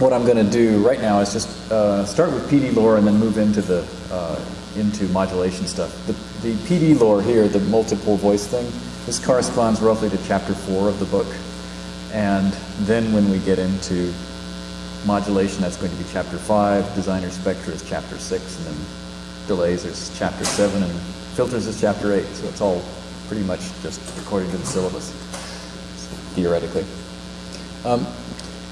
what I'm going to do right now is just uh, start with PD lore and then move into the uh, into modulation stuff. The, the PD lore here, the multiple voice thing, this corresponds roughly to chapter four of the book. And then when we get into modulation, that's going to be chapter five. Designer spectra is chapter six, and then delays is chapter seven, and filters is chapter eight. So it's all pretty much just according to the syllabus, theoretically. Um,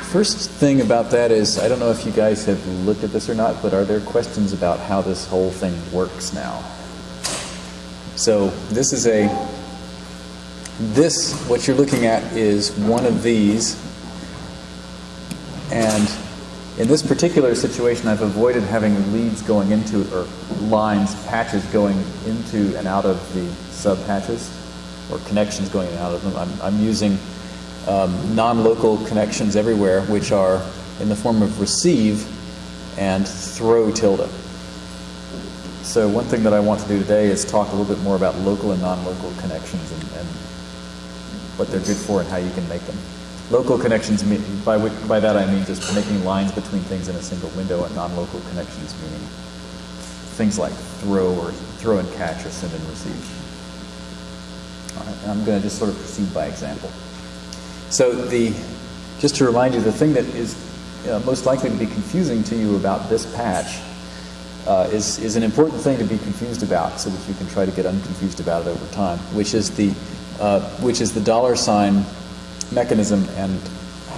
first thing about that is, I don't know if you guys have looked at this or not, but are there questions about how this whole thing works now? So this is a, this, what you're looking at is one of these, and in this particular situation, I've avoided having leads going into, or lines, patches going into and out of the sub patches, or connections going in and out of them. I'm, I'm using um, non-local connections everywhere, which are in the form of receive and throw tilde. So one thing that I want to do today is talk a little bit more about local and non-local connections and, and what they're good for and how you can make them. Local connections, mean, by, by that I mean just making lines between things in a single window, and non-local connections meaning things like throw or throw and catch or send and receive. All right, I'm going to just sort of proceed by example. So the, just to remind you, the thing that is uh, most likely to be confusing to you about this patch uh, is, is an important thing to be confused about so that you can try to get unconfused about it over time, which is the, uh, which is the dollar sign mechanism and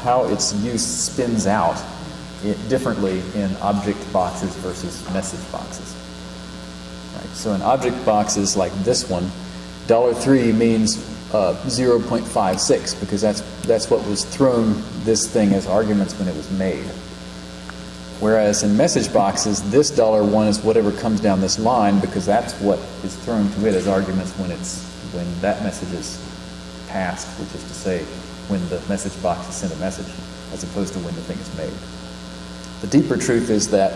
how its use spins out differently in object boxes versus message boxes. Right, so in object boxes like this one, dollar $3 means uh, 0.56 because that's, that's what was thrown this thing as arguments when it was made. Whereas in message boxes, this dollar one is whatever comes down this line because that's what is thrown to it as arguments when it's when that message is passed, which is to say when the message box is sent a message, as opposed to when the thing is made. The deeper truth is that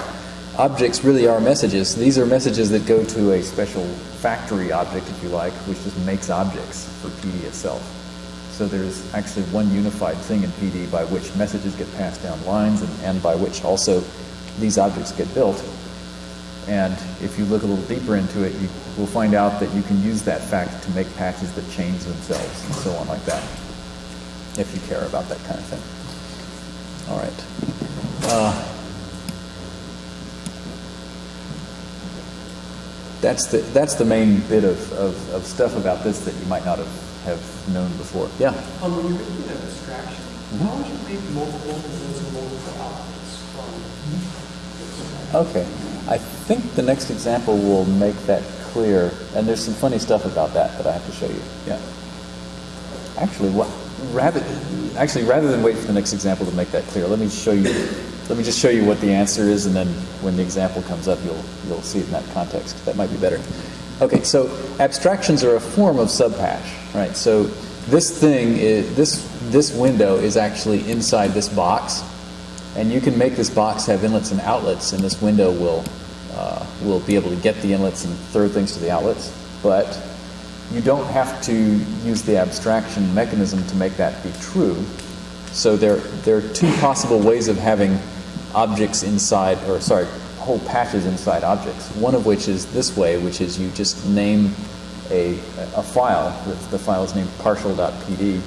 objects really are messages. These are messages that go to a special factory object, if you like, which just makes objects for PD itself. So there's actually one unified thing in PD by which messages get passed down lines and, and by which also these objects get built. And if you look a little deeper into it, you will find out that you can use that fact to make patches that change themselves and so on like that, if you care about that kind of thing. All right. Uh, that's the that's the main bit of, of, of, stuff about this that you might not have, have known before. Yeah. Um, when you're making an abstraction, mm -hmm. how would you make multiple and multiple outputs from Okay. I think the next example will make that clear, and there's some funny stuff about that that I have to show you. Yeah. Actually, what rather actually rather than wait for the next example to make that clear, let me show you let me just show you what the answer is, and then when the example comes up, you'll, you'll see it in that context. That might be better. Okay, so abstractions are a form of subpatch, right? So this thing, is, this, this window is actually inside this box, and you can make this box have inlets and outlets, and this window will, uh, will be able to get the inlets and throw things to the outlets, but you don't have to use the abstraction mechanism to make that be true. So there, there are two possible ways of having objects inside, or sorry, whole patches inside objects. One of which is this way, which is you just name a, a file. The, the file is named partial.pd.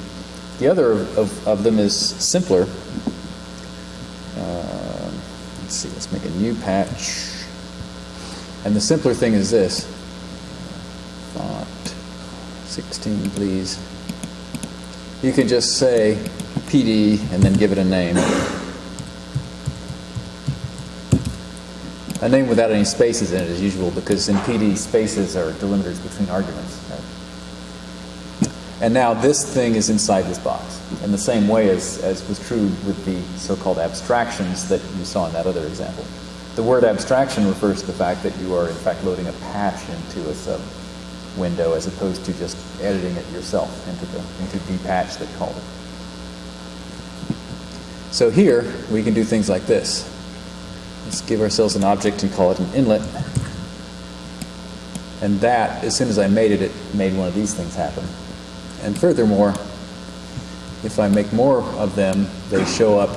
The other of, of them is simpler. Uh, let's see, let's make a new patch. And the simpler thing is this. 16, please. You can just say PD and then give it a name. a name without any spaces in it as usual because in PD spaces are delimiters between arguments. Right? And now this thing is inside this box in the same way as, as was true with the so-called abstractions that you saw in that other example. The word abstraction refers to the fact that you are in fact loading a patch into a sub window as opposed to just editing it yourself into the into the patch that called it. So here we can do things like this. Let's give ourselves an object and call it an inlet. And that, as soon as I made it, it made one of these things happen. And furthermore, if I make more of them, they show up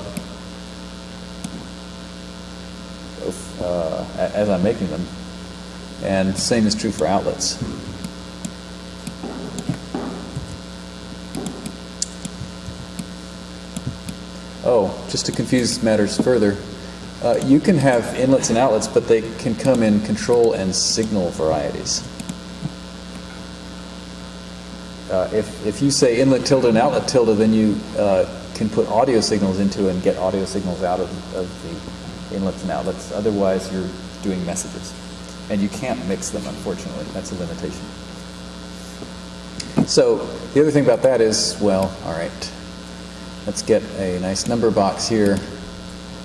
uh, a- as I'm making them. And same is true for outlets. Oh, just to confuse matters further, uh, you can have inlets and outlets, but they can come in control and signal varieties. Uh, if, if you say inlet tilde and outlet tilde, then you uh, can put audio signals into and get audio signals out of, of the inlets and outlets. Otherwise, you're doing messages. And you can't mix them, unfortunately. That's a limitation. So the other thing about that is, well, all right, let's get a nice number box here,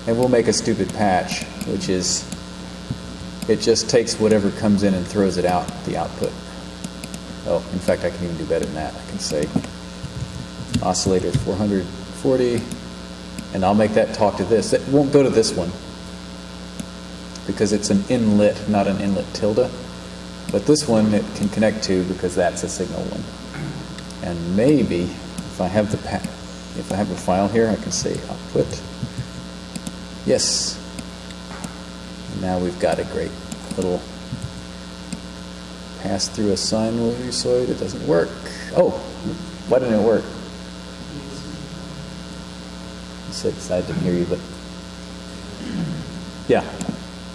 and we'll make a stupid patch, which is it just takes whatever comes in and throws it out the output. Oh, in fact, I can even do better than that. I can say oscillator 440, and I'll make that talk to this. It won't go to this one because it's an inlet, not an inlet tilde. But this one it can connect to because that's a signal one. And maybe if I have the pa- if I have a file here, I can say output. Yes. And now we've got a great little pass through a sinusoid. It doesn't work. Oh, why didn't it work? You said I didn't hear you, but yeah,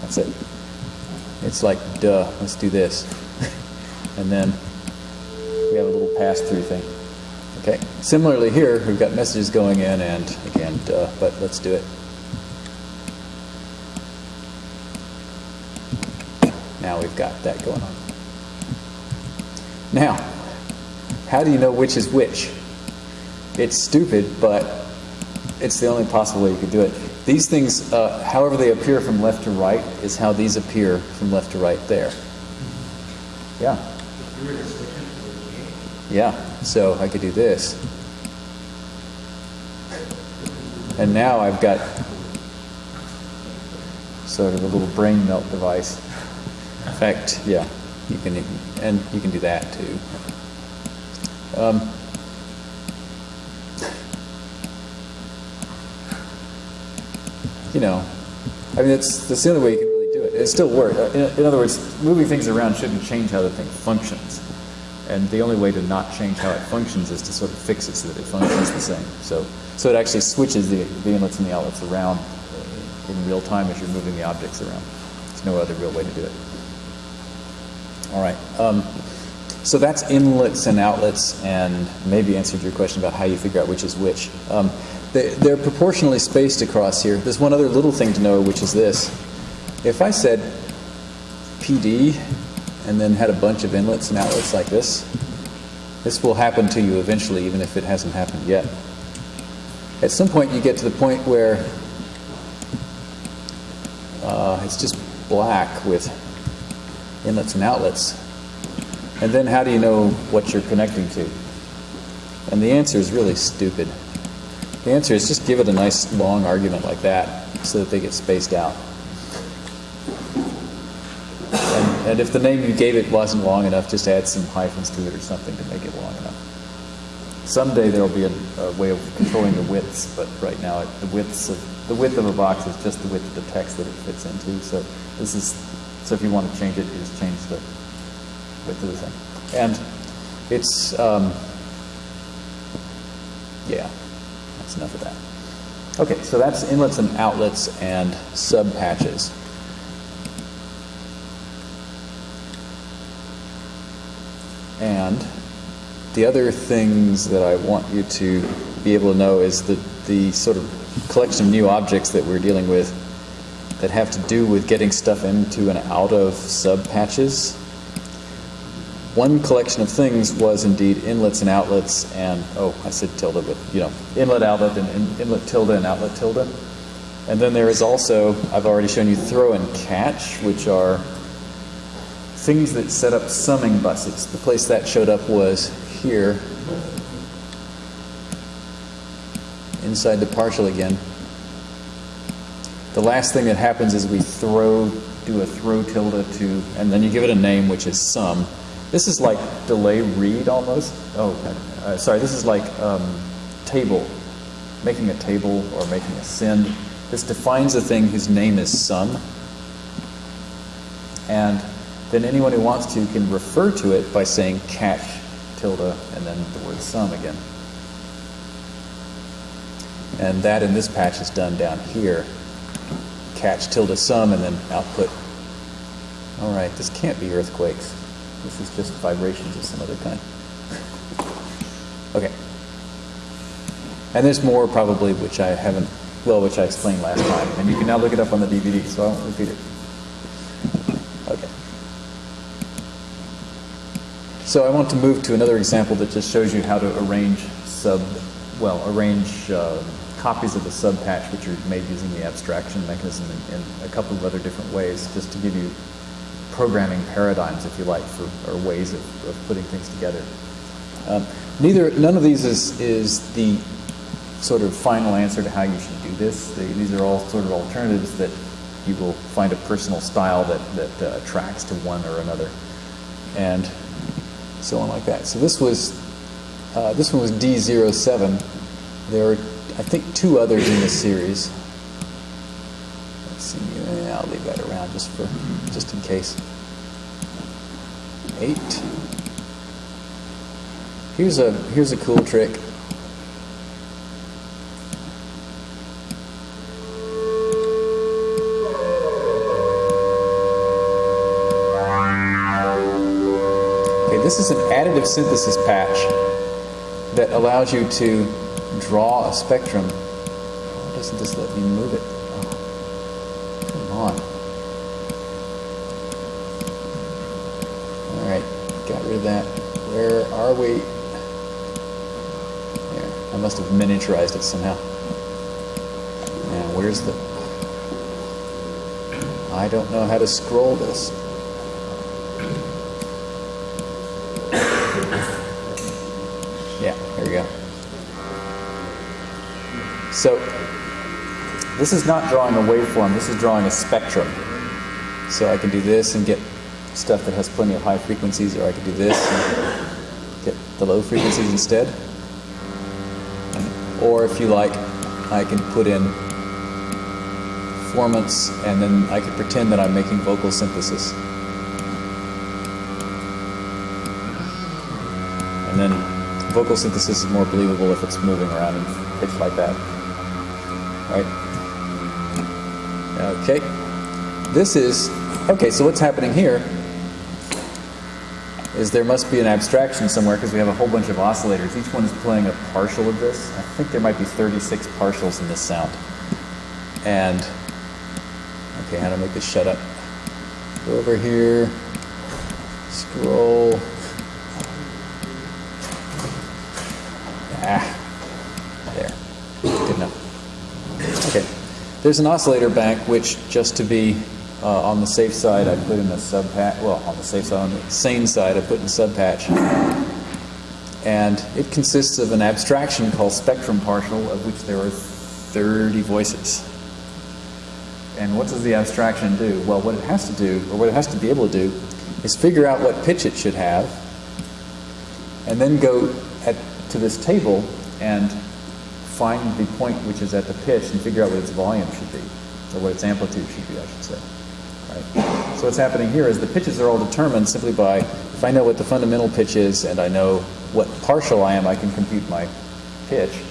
that's it. It's like, duh, let's do this. and then we have a little pass through thing. Okay. Similarly here, we've got messages going in and again, duh, but let's do it. Now we've got that going on. Now, how do you know which is which? It's stupid, but it's the only possible way you could do it. These things, uh, however they appear from left to right, is how these appear from left to right there. Yeah. Yeah, so I could do this. And now I've got sort of a little brain melt device. In fact, yeah, you can, and you can do that too. Um, you know, I mean, it's that's the only way you can really do it. It still works. In, in other words, moving things around shouldn't change how the thing functions. And the only way to not change how it functions is to sort of fix it so that it functions the same. So, so it actually switches the, the inlets and the outlets around in real time as you're moving the objects around. There's no other real way to do it. All right. Um, so that's inlets and outlets, and maybe answered your question about how you figure out which is which. Um, they, they're proportionally spaced across here. There's one other little thing to know, which is this. If I said PD and then had a bunch of inlets and outlets like this, this will happen to you eventually, even if it hasn't happened yet. At some point, you get to the point where uh, it's just black with inlets and outlets. And then how do you know what you're connecting to? And the answer is really stupid. The answer is just give it a nice long argument like that so that they get spaced out. And, if the name you gave it wasn't long enough, just add some hyphens to it or something to make it long enough. Someday there will be a, a way of controlling the widths, but right now it, the widths of the width of a box is just the width of the text that it fits into. So this is so if you want to change it, you just change the width of the thing. And it's um, yeah, that's enough of that. Okay, so that's inlets and outlets and sub patches. And the other things that I want you to be able to know is that the sort of collection of new objects that we're dealing with that have to do with getting stuff into and out of sub patches. One collection of things was indeed inlets and outlets, and oh, I said tilde, but you know, inlet, outlet, and in, inlet tilde and outlet tilde. And then there is also, I've already shown you throw and catch, which are things that set up summing buses. The place that showed up was here, inside the partial again. The last thing that happens is we throw, do a throw tilde to, and then you give it a name, which is sum. This is like delay read almost. Oh, uh, sorry, this is like um, table, making a table or making a send. This defines a thing whose name is sum. And then anyone who wants to can refer to it by saying catch tilde and then the word sum again. And that in this patch is done down here. Catch tilde sum and then output. All right, this can't be earthquakes. This is just vibrations of some other kind. okay. And there's more probably which I haven't, well, which I explained last time. And you can now look it up on the DVD, so I won't repeat it. Okay. So I want to move to another example that just shows you how to arrange sub, well, arrange uh, copies of the sub patch which are made using the abstraction mechanism in, in, a couple of other different ways, just to give you programming paradigms, if you like, for or ways of, of putting things together. Um, neither, none of these is, is the sort of final answer to how you should do this. These are all sort of alternatives that you will find a personal style that, that uh, tracks to one or another, and so on like that. So this was uh, this one was D07. There are, I think, two others in this series. Let's see. I'll leave that around just for just in case. Eight. Here's a here's a cool trick. This is an additive synthesis patch that allows you to draw a spectrum. Why doesn't this let me move it? Oh, come on. All right, got rid of that. Where are we? There. I must have miniaturized it somehow. And where's the... I don't know how to scroll this. So this is not drawing a waveform, this is drawing a spectrum. So I can do this and get stuff that has plenty of high frequencies, or I can do this and get the low frequencies instead. Or if you like, I can put in formants and then I can pretend that I'm making vocal synthesis. And then vocal synthesis is more believable if it's moving around in pitch like that Okay. This is, okay, so what's happening here is there must be an abstraction somewhere because we have a whole bunch of oscillators. Each one is playing a partial of this. I think there might be 36 partials in this sound. And, okay, how to make this shut up? Go over here, scroll. Ah, there, good enough. Okay. There's an oscillator bank which, just to be uh, on the safe side, I put in a sub patch. Well, on the safe side, on the sane side, I put in a sub patch. And it consists of an abstraction called spectrum partial, of which there are 30 voices. And what does the abstraction do? Well, what it has to do, or what it has to be able to do, is figure out what pitch it should have, and then go at, to this table and find the point which is at the pitch and figure out what its volume should be, or what its amplitude should be, I should say. Right? So what's happening here is the pitches are all determined simply by, if I know what the fundamental pitch is and I know what partial I am, I can compute my pitch.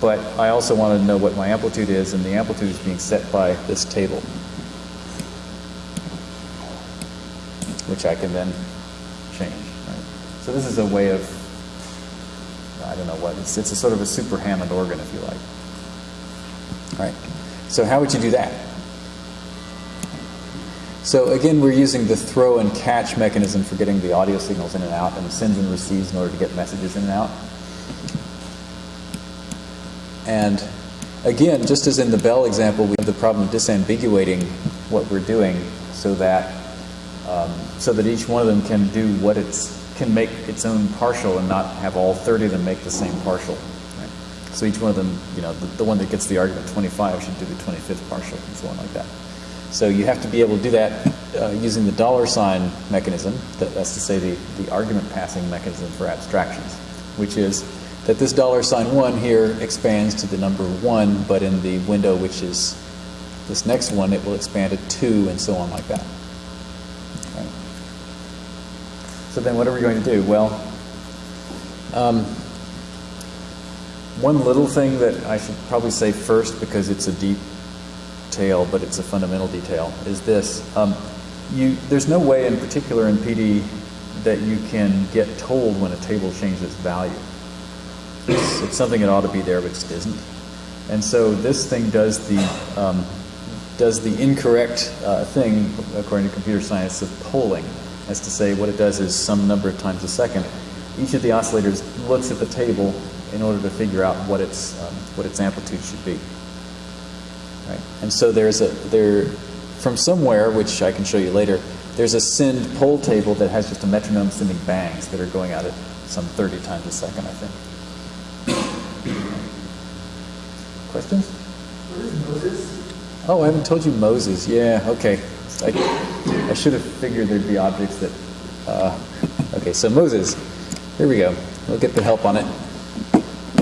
But I also want to know what my amplitude is, and the amplitude is being set by this table, which I can then change. Right? So this is a way of I don't know what. It's, it's a sort of a super Hammond organ, if you like. All right. So how would you do that? So again, we're using the throw and catch mechanism for getting the audio signals in and out and sends and receives in order to get messages in and out. And again, just as in the bell example, we have the problem of disambiguating what we're doing so that um, so that each one of them can do what it's can make its own partial and not have all 30 of them make the same partial. So each one of them, you know, the, the, one that gets the argument 25 should do the 25th partial and so on like that. So you have to be able to do that uh, using the dollar sign mechanism, that, that's to say the, the argument passing mechanism for abstractions, which is that this dollar sign 1 here expands to the number 1, but in the window which is this next one, it will expand to 2 and so on like that. So then what are we going to do? Well, um, one little thing that I should probably say first because it's a deep detail, but it's a fundamental detail, is this. Um, you, there's no way in particular in PD that you can get told when a table changes its value. It's, it's something that ought to be there, but it isn't. And so this thing does the, um, does the incorrect uh, thing, according to computer science, of polling. As to say, what it does is some number of times a second. Each of the oscillators looks at the table in order to figure out what its, um, what its amplitude should be. Right? And so there's a, there, from somewhere, which I can show you later, there's a send poll table that has just a metronome sending bangs that are going out at some 30 times a second, I think. Questions? What is Moses? Oh, I haven't told you Moses. Yeah, okay. I, I should have figured there'd be objects that. Uh, okay, so Moses. Here we go. We'll get the help on it.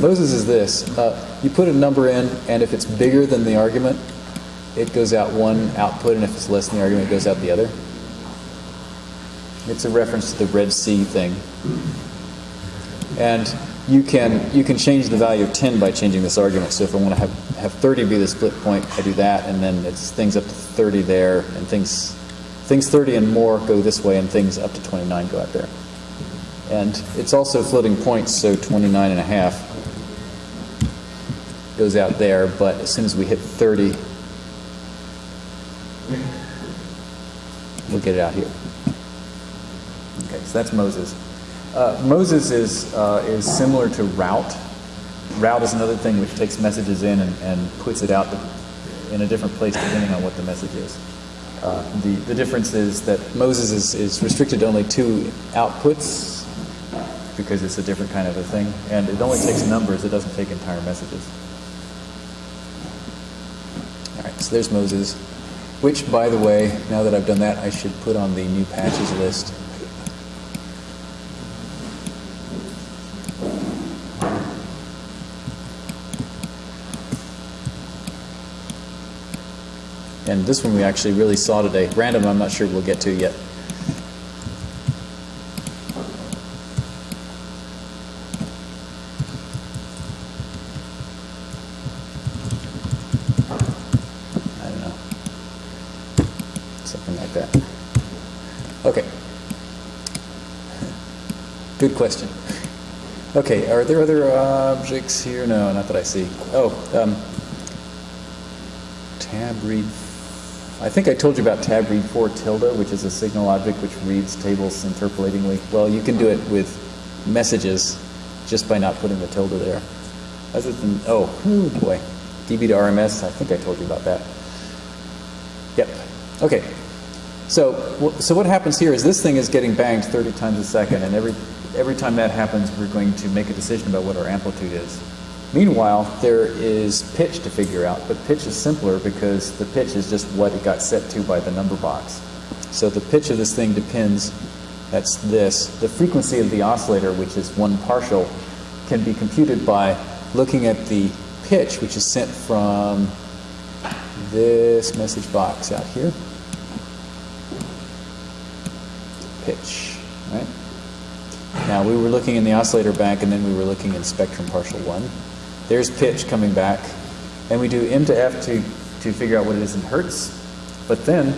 Moses is this. Uh, you put a number in, and if it's bigger than the argument, it goes out one output, and if it's less than the argument, it goes out the other. It's a reference to the Red Sea thing. And you can you can change the value of 10 by changing this argument. So if I want to have, have 30 be the split point, I do that, and then it's things up to 30 there, and things things 30 and more go this way, and things up to 29 go out there. And it's also floating points, so 29 and a half goes out there, but as soon as we hit 30, we'll get it out here. Okay, so that's Moses. Uh, Moses is, uh, is similar to route. Route is another thing which takes messages in and, and puts it out in a different place depending on what the message is. Uh, the, the difference is that Moses is, is restricted to only two outputs because it's a different kind of a thing, and it only takes numbers, it doesn't take entire messages. All right, so there's Moses, which, by the way, now that I've done that, I should put on the new patches list. And this one we actually really saw today. Random, I'm not sure we'll get to yet. I don't know. Something like that. Okay. Good question. Okay, are there other objects here? No, not that I see. Oh, um, tab read. I think I told you about tab read 4 tilde, which is a signal object which reads tables interpolatingly. Well, you can do it with messages just by not putting the tilde there. Other than, oh, oh boy, DB to RMS, I think I told you about that. Yep. Okay. So, so what happens here is this thing is getting banged 30 times a second, and every, every time that happens, we're going to make a decision about what our amplitude is. Meanwhile, there is pitch to figure out, but pitch is simpler because the pitch is just what it got set to by the number box. So the pitch of this thing depends, that's this. The frequency of the oscillator, which is one partial, can be computed by looking at the pitch, which is sent from this message box out here. Pitch, right? Now we were looking in the oscillator bank and then we were looking in spectrum partial one. There's pitch coming back. And we do M to F to, to figure out what it is in hertz. But then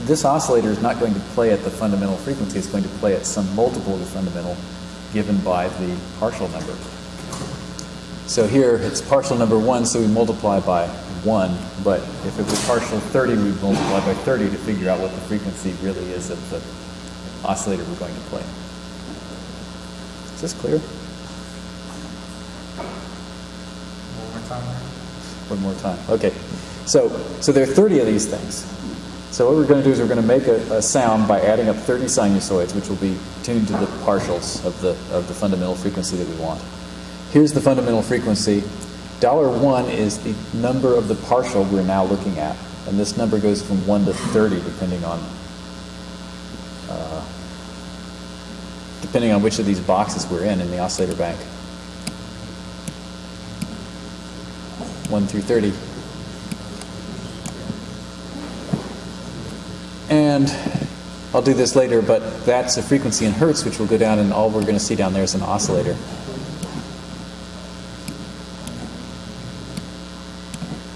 this oscillator is not going to play at the fundamental frequency, it's going to play at some multiple of the fundamental given by the partial number. So here it's partial number 1, so we multiply by 1. But if it were partial 30, we'd multiply by 30 to figure out what the frequency really is of the oscillator we're going to play. Is this clear? One more time. Okay. So, so there are 30 of these things. So what we're going to do is we're going to make a, a, sound by adding up 30 sinusoids, which will be tuned to the partials of the, of the fundamental frequency that we want. Here's the fundamental frequency. Dollar one is the number of the partial we're now looking at. And this number goes from 1 to 30 depending on uh, depending on which of these boxes we're in in the oscillator bank. 1 through 30. And I'll do this later, but that's a frequency in hertz, which will go down, and all we're going to see down there is an oscillator.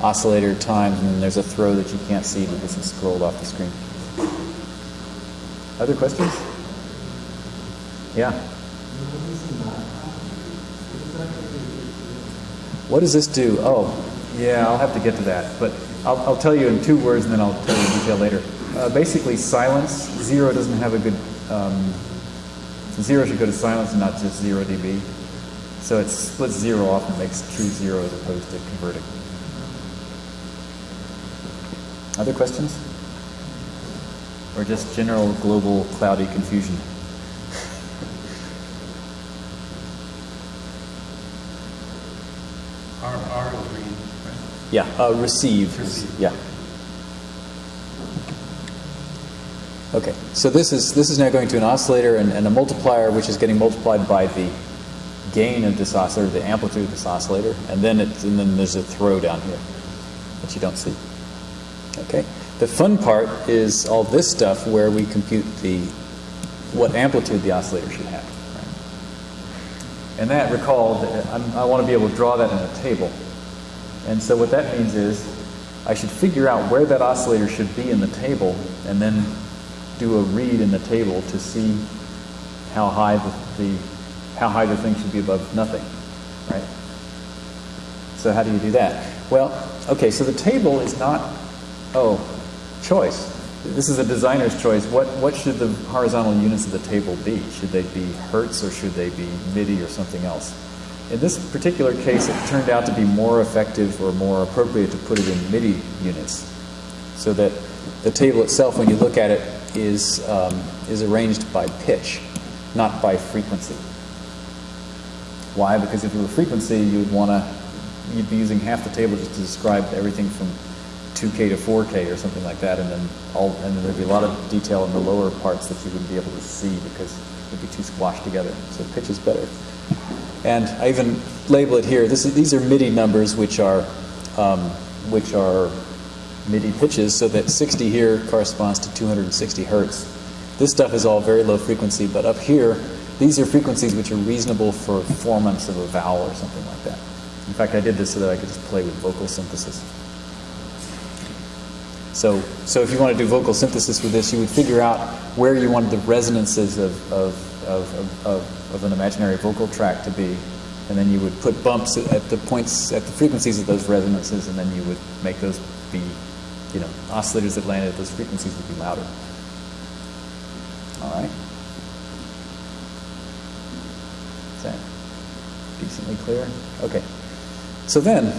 Oscillator times, and then there's a throw that you can't see because it's scrolled off the screen. Other questions? Yeah. What does this do? Oh, yeah, I'll have to get to that. But I'll, I'll tell you in two words and then I'll tell you in detail later. Uh, basically, silence. Zero doesn't have a good. Um, zero should go to silence and not just zero dB. So it splits zero off and makes true zero as opposed to converting. Other questions? Or just general global cloudy confusion? R, R is read, right? Yeah, uh, receive. Receive. Yeah. Okay, so this is this is now going to an oscillator and, and a multiplier, which is getting multiplied by the gain of this oscillator, the amplitude of this oscillator, and then it and then there's a throw down here that you don't see. Okay, the fun part is all this stuff where we compute the what amplitude the oscillator should have. Right? And that, recall, that I'm, I want to be able to draw that in a table. And so what that means is I should figure out where that oscillator should be in the table and then do a read in the table to see how high the, the how high the thing should be above nothing, right? So how do you do that? Well, okay, so the table is not oh, choice. This is a designer's choice. What what should the horizontal units of the table be? Should they be hertz or should they be MIDI or something else? In this particular case, it turned out to be more effective or more appropriate to put it in MIDI units, so that the table itself, when you look at it, is um, is arranged by pitch, not by frequency. Why? Because if it were frequency, you would want to you'd be using half the table just to describe everything from 2K to 4K or something like that, and then all and then there'd be a lot of detail in the lower parts that you wouldn't be able to see because it'd be too squashed together. So pitch is better. And I even label it here. This is, these are MIDI numbers, which are um, which are MIDI pitches, so that 60 here corresponds to 260 hertz. This stuff is all very low frequency, but up here, these are frequencies which are reasonable for formants of a vowel or something like that. In fact, I did this so that I could just play with vocal synthesis. So, so if you want to do vocal synthesis with this, you would figure out where you wanted the resonances of, of, of, of, of an imaginary vocal tract to be, and then you would put bumps at the points, at the frequencies of those resonances, and then you would make those be, you know, oscillators that landed at those frequencies would be louder. All right. Is that decently clear? Okay. So then,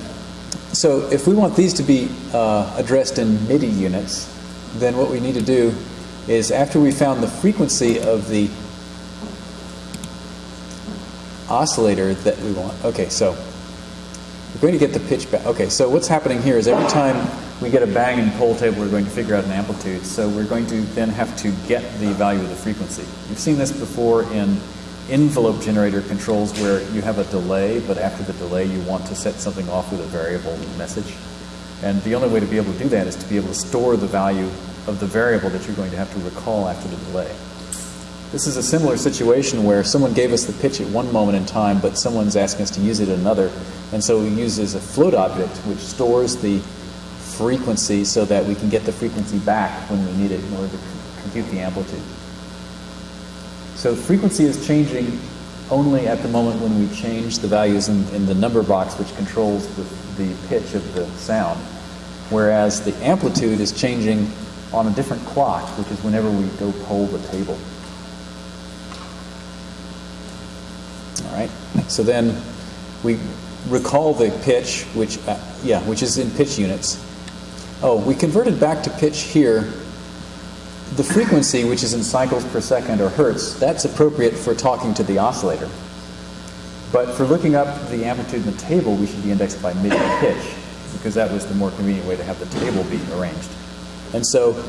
so if we want these to be uh, addressed in MIDI units, then what we need to do is after we found the frequency of the oscillator that we want. Okay, so we're going to get the pitch back. Okay, so what's happening here is every time we get a bang and poll table, we're going to figure out an amplitude. So we're going to then have to get the value of the frequency. You've seen this before in envelope generator controls where you have a delay, but after the delay you want to set something off with a variable message. And the only way to be able to do that is to be able to store the value of the variable that you're going to have to recall after the delay. This is a similar situation where someone gave us the pitch at one moment in time, but someone's asking us to use it at another. And so we use as a float object, which stores the frequency so that we can get the frequency back when we need it in order to compute the amplitude. So frequency is changing only at the moment when we change the values in, in the number box which controls the, the pitch of the sound, whereas the amplitude is changing on a different clock, which is whenever we go poll the table. All right. So then we recall the pitch, which uh, yeah, which is in pitch units. Oh, we converted back to pitch here. The frequency, which is in cycles per second or hertz, that's appropriate for talking to the oscillator. But for looking up the amplitude in the table, we should be indexed by MIDI pitch, because that was the more convenient way to have the table be arranged. And so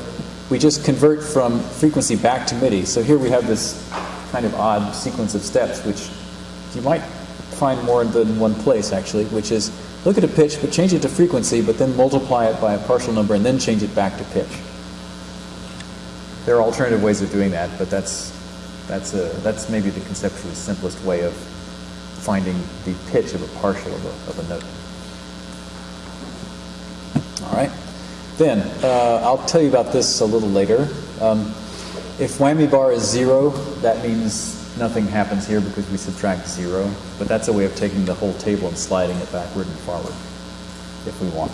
we just convert from frequency back to MIDI. So here we have this kind of odd sequence of steps, which you might find more than one place actually, which is look at a pitch, but change it to frequency, but then multiply it by a partial number and then change it back to pitch. There are alternative ways of doing that, but that's, that's, a, that's maybe the conceptually simplest way of finding the pitch of a partial of a, of a note. All right. Then, uh, I'll tell you about this a little later. Um, if whammy bar is zero, that means nothing happens here because we subtract zero. But that's a way of taking the whole table and sliding it backward and forward if we want.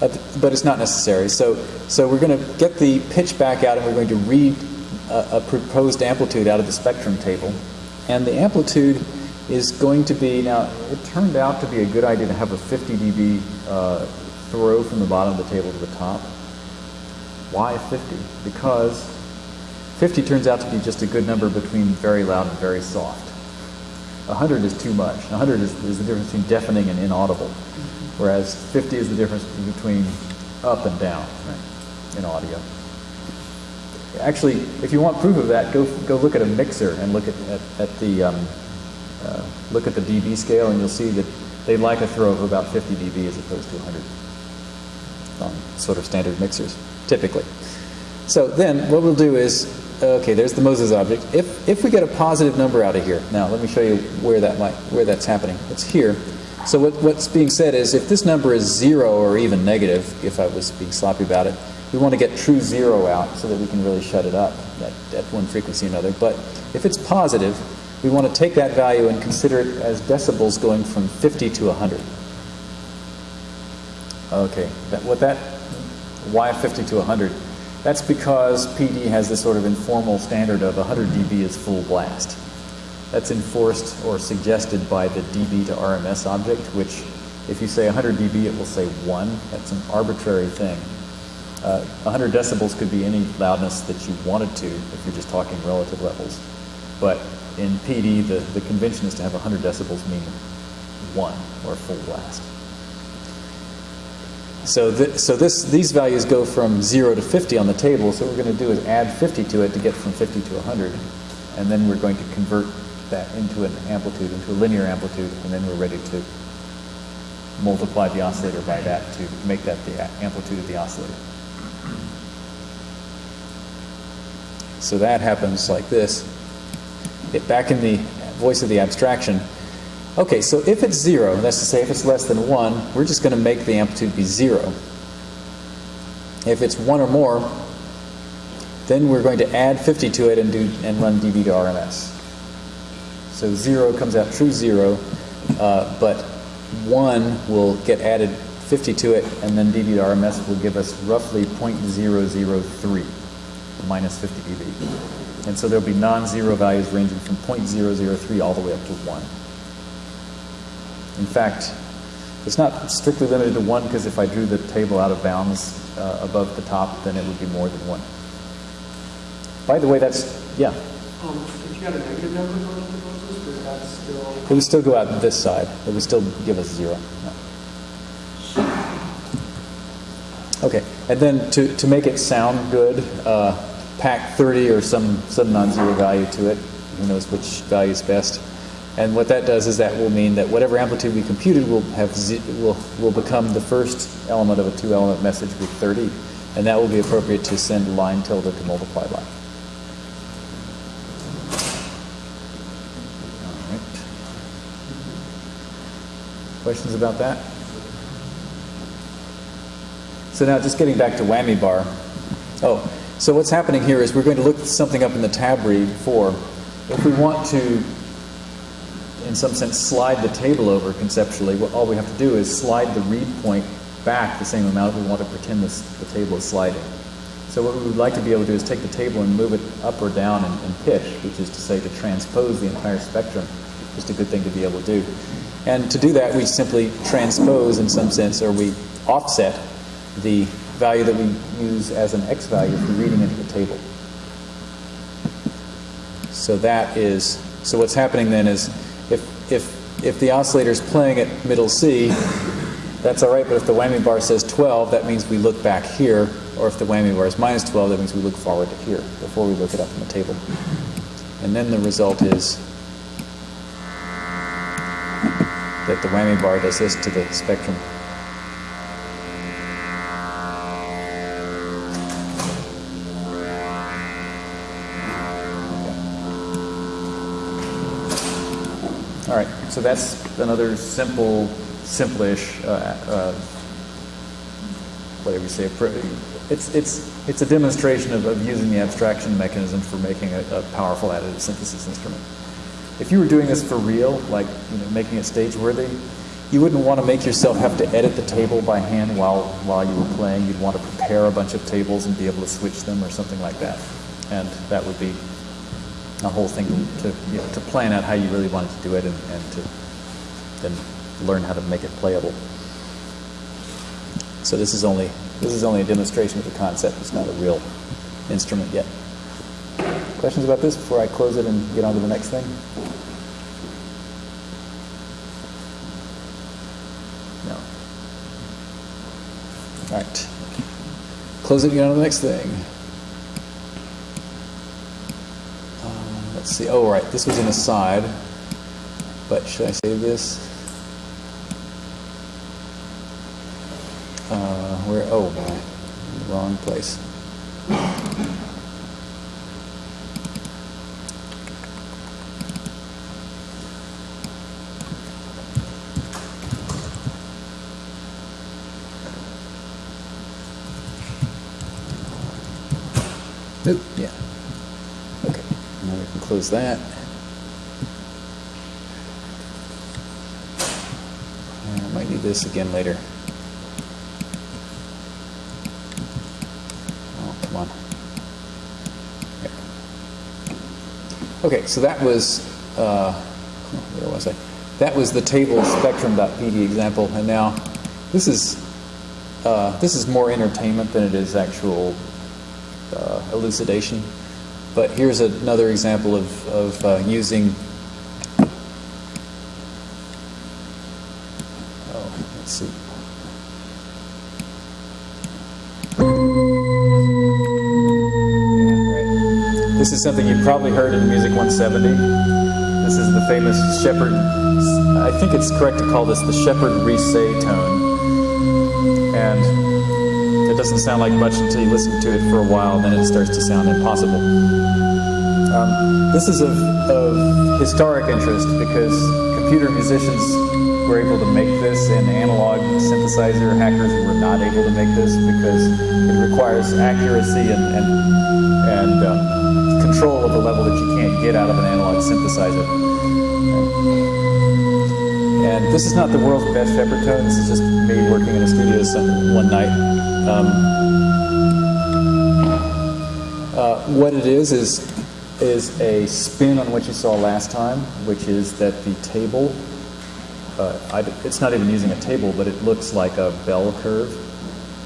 Uh, but it's not necessary. So, so we're going to get the pitch back out and we're going to read a, a proposed amplitude out of the spectrum table. And the amplitude is going to be, now, it turned out to be a good idea to have a 50 dB uh, throw from the bottom of the table to the top. Why 50? Because 50 turns out to be just a good number between very loud and very soft. 100 is too much. 100 is, is the difference between deafening and inaudible, whereas 50 is the difference between up and down right, in audio. Actually, if you want proof of that, go, go look at a mixer and look at, at, at the um, uh, look at the dB scale, and you'll see that they like a throw of about 50 dB as opposed to 100 on sort of standard mixers, typically. So then what we'll do is, okay, there's the Moses object. If, if we get a positive number out of here, now let me show you where, that might, where that's happening. It's here. So what, what's being said is if this number is zero or even negative, if I was being sloppy about it, we want to get true zero out so that we can really shut it up at, at one frequency or another. But if it's positive, we want to take that value and consider it as decibels going from 50 to 100. Okay, that, what that, why 50 to 100? That's because PD has this sort of informal standard of 100 dB is full blast. That's enforced or suggested by the dB to RMS object, which if you say 100 dB, it will say 1. That's an arbitrary thing. Uh, 100 decibels could be any loudness that you wanted to if you're just talking relative levels. But in PD, the, the convention is to have 100 decibels mean 1 or full blast. So, th so this, these values go from 0 to 50 on the table, so what we're going to do is add 50 to it to get from 50 to 100, and then we're going to convert that into an amplitude, into a linear amplitude, and then we're ready to multiply the oscillator by that to make that the amplitude of the oscillator. So that happens like this. It, back in the voice of the abstraction, Okay, so if it's zero, that's to say if it's less than one, we're just going to make the amplitude be zero. If it's one or more, then we're going to add 50 to it and, do, and run dB to RMS. So zero comes out true zero, uh, but one will get added 50 to it, and then dB to RMS will give us roughly 0.003, minus 50 dB. And so there'll be non-zero values ranging from 0.003 all the way up to 1. In fact, it's not strictly limited to one because if I drew the table out of bounds uh, above the top, then it would be more than one. By the way, that's, yeah. Um, if you had a negative number going into would that still? It would still go out this side. It would still give us zero. No. Okay, and then to, to make it sound good, uh, pack 30 or some, some non-zero value to it. Who knows which value is best. And what that does is that will mean that whatever amplitude we computed will have will will become the first element of a two-element message with 30, and that will be appropriate to send line tilde to multiply by. All right. Questions about that? So now, just getting back to whammy bar. Oh, so what's happening here is we're going to look something up in the tab read 4 if we want to in some sense, slide the table over conceptually. All we have to do is slide the read point back the same amount we want to pretend this, the table is sliding. So what we would like to be able to do is take the table and move it up or down in pitch, which is to say to transpose the entire spectrum. Just a good thing to be able to do. And to do that, we simply transpose in some sense, or we offset the value that we use as an x value for reading into the table. So that is, so what's happening then is if, if, the oscillator is playing at middle C, that's all right, but if the whammy bar says 12, that means we look back here, or if the whammy bar is minus 12, that means we look forward to here before we look it up on the table. And then the result is that the whammy bar does this to the spectrum. All right, so that's another simple, simplish, uh, uh, whatever you say. It's, it's, it's a demonstration of, of using the abstraction mechanism for making a, a powerful additive synthesis instrument. If you were doing this for real, like you know, making it stage worthy, you wouldn't want to make yourself have to edit the table by hand while, while you were playing. You'd want to prepare a bunch of tables and be able to switch them or something like that. And that would be a whole thing to, you know, to plan out how you really wanted to do it and, and to then learn how to make it playable. So this is only this is only a demonstration of the concept. It's not a real instrument yet. Questions about this before I close it and get on to the next thing? No. All right. Close it and get on to the next thing. Uh, let's see. Oh, right. This was an aside. But should I save this? Uh, where? Oh. Wrong place. Nope. Yeah. Okay. Close that. I might need this again later. Oh, come on. There. Okay, so that was, uh, where was I? That was the table spectrum.pd example, and now this is uh, this is more entertainment than it is actual uh, elucidation. But here's another example of, of uh, using. Oh, let's see. This is something you've probably heard in Music 170. This is the famous Shepard, I think it's correct to call this the Shepard Risset tone. And doesn't sound like much until you listen to it for a while, then it starts to sound impossible. Um, this is of, of historic interest because computer musicians were able to make this, and analog synthesizer hackers were not able to make this because it requires accuracy and, and, and um, control of a level that you can't get out of an analog synthesizer. And this is not the world's best Shepard tone. This is just me working in a studio some, one night. Um, uh, what it is is is a spin on what you saw last time, which is that the table. Uh, I, it's not even using a table, but it looks like a bell curve,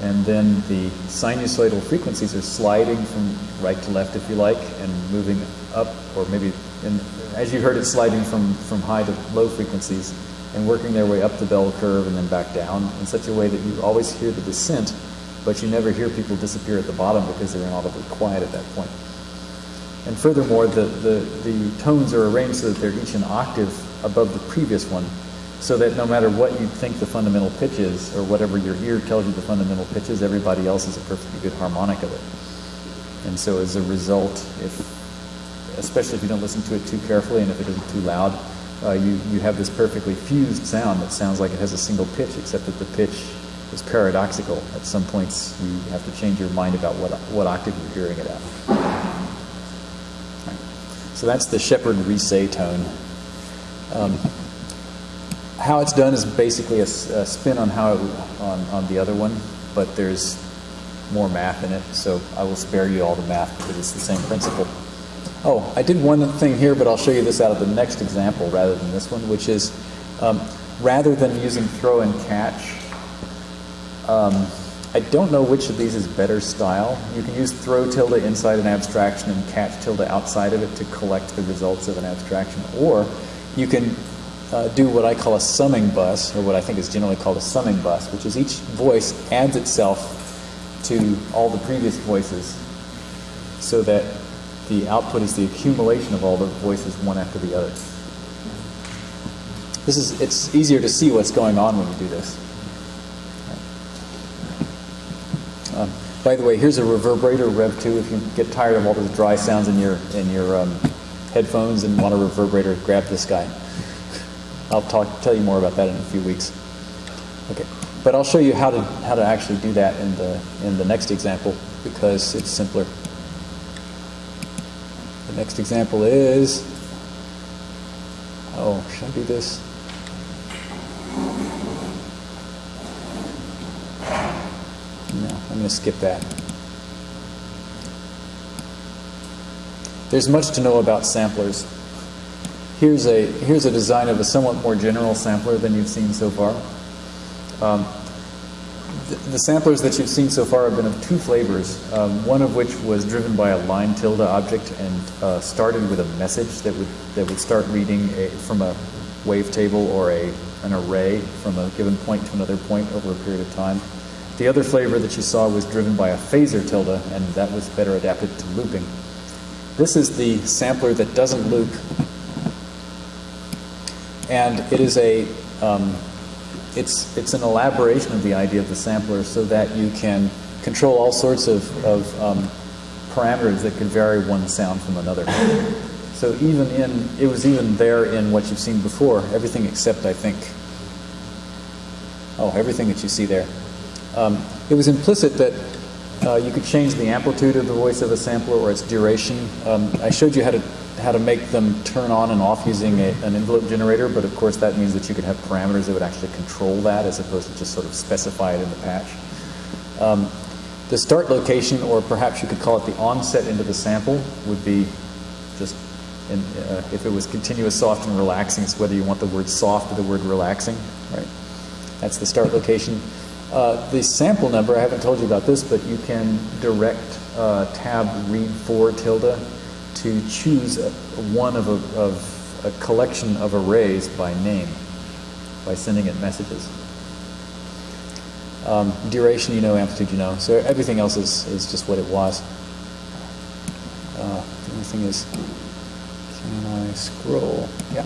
and then the sinusoidal frequencies are sliding from right to left, if you like, and moving up, or maybe, in, as you heard, it sliding from from high to low frequencies and working their way up the bell curve and then back down in such a way that you always hear the descent, but you never hear people disappear at the bottom because they're inaudibly quiet at that point. And furthermore, the, the, the tones are arranged so that they're each an octave above the previous one, so that no matter what you think the fundamental pitch is, or whatever your ear tells you the fundamental pitch is, everybody else is a perfectly good harmonic of it. And so as a result, if, especially if you don't listen to it too carefully and if it isn't too loud, uh, you, you have this perfectly fused sound that sounds like it has a single pitch, except that the pitch is paradoxical. At some points, you have to change your mind about what, what octave you're hearing it at. Right. So that's the Shepard Risset tone. Um, how it's done is basically a, a spin on how it, on, on the other one, but there's more math in it, so I will spare you all the math because it's the same principle. Oh, I did one thing here, but I'll show you this out of the next example rather than this one, which is um, rather than using throw and catch, um, I don't know which of these is better style. You can use throw tilde inside an abstraction and catch tilde outside of it to collect the results of an abstraction. Or you can uh, do what I call a summing bus, or what I think is generally called a summing bus, which is each voice adds itself to all the previous voices so that the output is the accumulation of all the voices one after the other. This is, it's easier to see what's going on when you do this. Um, by the way, here's a reverberator, Rev 2. If you get tired of all those dry sounds in your, in your um, headphones and want a reverberator, grab this guy. I'll talk, tell you more about that in a few weeks. Okay, but I'll show you how to how to actually do that in the in the next example because it's simpler. The next example is oh, should I do this? No, I'm going to skip that. There's much to know about samplers. Here's a, here's a design of a somewhat more general sampler than you've seen so far. Um, the, the, samplers that you've seen so far have been of two flavors, um, one of which was driven by a line tilde object and uh, started with a message that would, that would start reading a, from a wavetable or a, an array from a given point to another point over a period of time. The other flavor that you saw was driven by a phasor tilde, and that was better adapted to looping. This is the sampler that doesn't loop, and it is a um, it's it's an elaboration of the idea of the sampler so that you can control all sorts of, of um, parameters that can vary one sound from another. So even in it was even there in what you've seen before, everything except I think oh everything that you see there. Um, it was implicit that uh, you could change the amplitude of the voice of a sampler or its duration. Um, I showed you how to how to make them turn on and off using a, an envelope generator, but of course that means that you could have parameters that would actually control that as opposed to just sort of specify it in the patch. Um, the start location, or perhaps you could call it the onset into the sample, would be just in, uh, if it was continuous, soft, and relaxing. It's whether you want the word soft or the word relaxing, right? That's the start location. Uh, the sample number, I haven't told you about this, but you can direct uh, tab read 4 tilde to choose a, one of a, of a collection of arrays by name by sending it messages. Um, duration, you know, amplitude, you know. So everything else is, is just what it was. Uh, the only thing is, can I scroll? Yeah.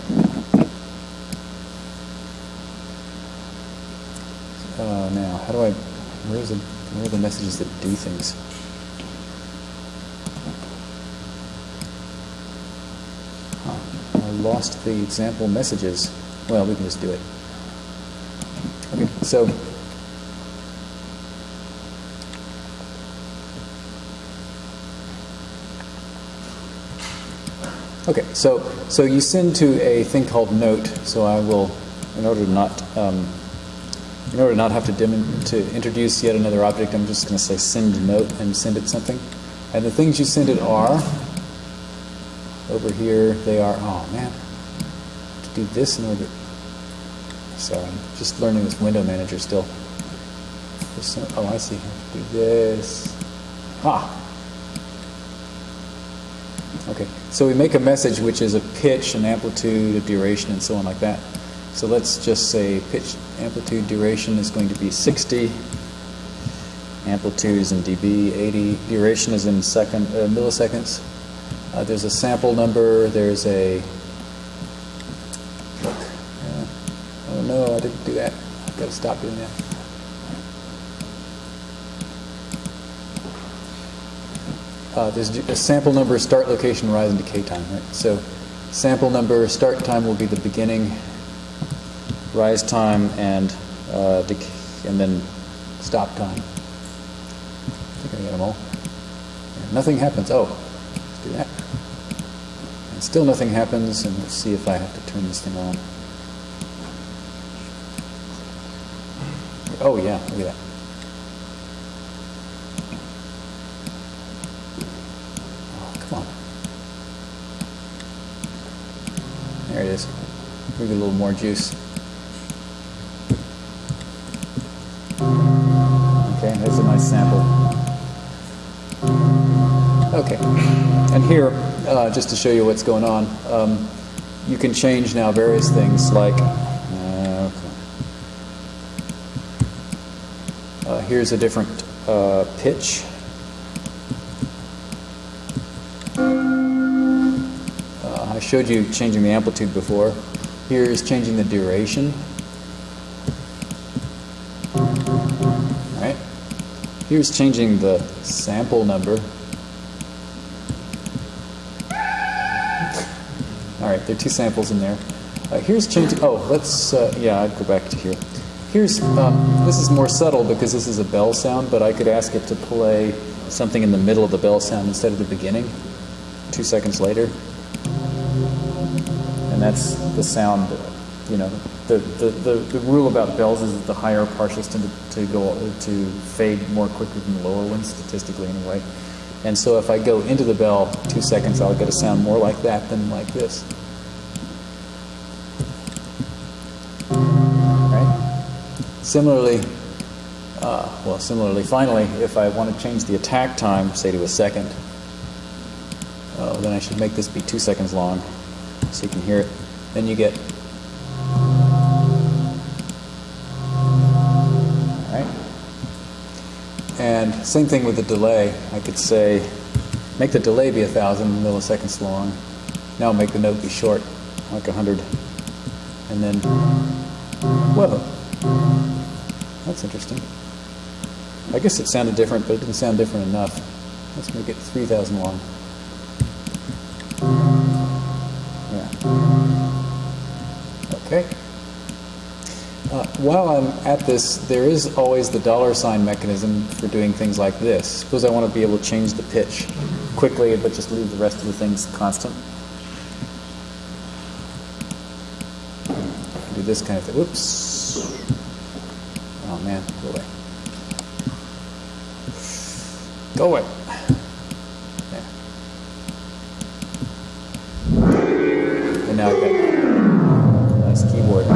Uh, now, how do I, where's the, where are the messages that do things? Huh, I lost the example messages. Well, we can just do it. Okay, so, okay, so, so you send to a thing called note, so I will, in order to not, um, in order to not have to, dim to introduce yet another object, I'm just going to say send note and send it something. And the things you send it are, over here, they are, oh man, to do this in order, sorry, I'm just learning this window manager still. oh, I see, I do this. Ah. Okay, so we make a message which is a pitch, an amplitude, a duration, and so on like that. So let's just say pitch amplitude duration is going to be 60. Amplitude is in dB, 80. Duration is in second uh, milliseconds. Uh, there's a sample number. There's a. Look. Yeah. Oh no, I didn't do that. I've got to stop doing that. Uh, there's a sample number, start location, rise and decay time. Right. So, sample number, start time will be the beginning rise time and uh, and then stop time. I think I got them all. Yeah, nothing happens. Oh, let's do that. And still nothing happens, and let's see if I have to turn this thing on. Oh yeah, look at that. Oh, come on. There it is. Maybe a little more juice. Okay, and here, uh, just to show you what's going on, um, you can change now various things like, uh, uh, here's a different uh, pitch. Uh, I showed you changing the amplitude before. Here is changing the duration. Here's changing the sample number. Right, there are two samples in there. Uh, here's changing. Oh, let's. Uh, yeah, I'd go back to here. Here's. Um, this is more subtle because this is a bell sound, but I could ask it to play something in the middle of the bell sound instead of the beginning. Two seconds later, and that's the sound. You know, the the, the, the rule about bells is that the higher partials tend to, to go to fade more quickly than the lower ones, statistically anyway. And so if I go into the bell two seconds, I'll get a sound more like that than like this. Right? Similarly, uh, well, similarly, finally, if I want to change the attack time, say to a second, oh, then I should make this be two seconds long so you can hear it. Then you get And same thing with the delay. I could say, make the delay be a thousand milliseconds long. Now make the note be short, like a hundred. And then, whoa, that's interesting. I guess it sounded different, but it didn't sound different enough. Let's make it 3,000 long. Yeah. Okay. Uh, while I'm at this, there is always the dollar sign mechanism for doing things like this. Suppose I want to be able to change the pitch quickly, but just leave the rest of the things constant. Do this kind of thing. Whoops. Oh man, go away. Go away. Yeah. And now I've got nice keyboard.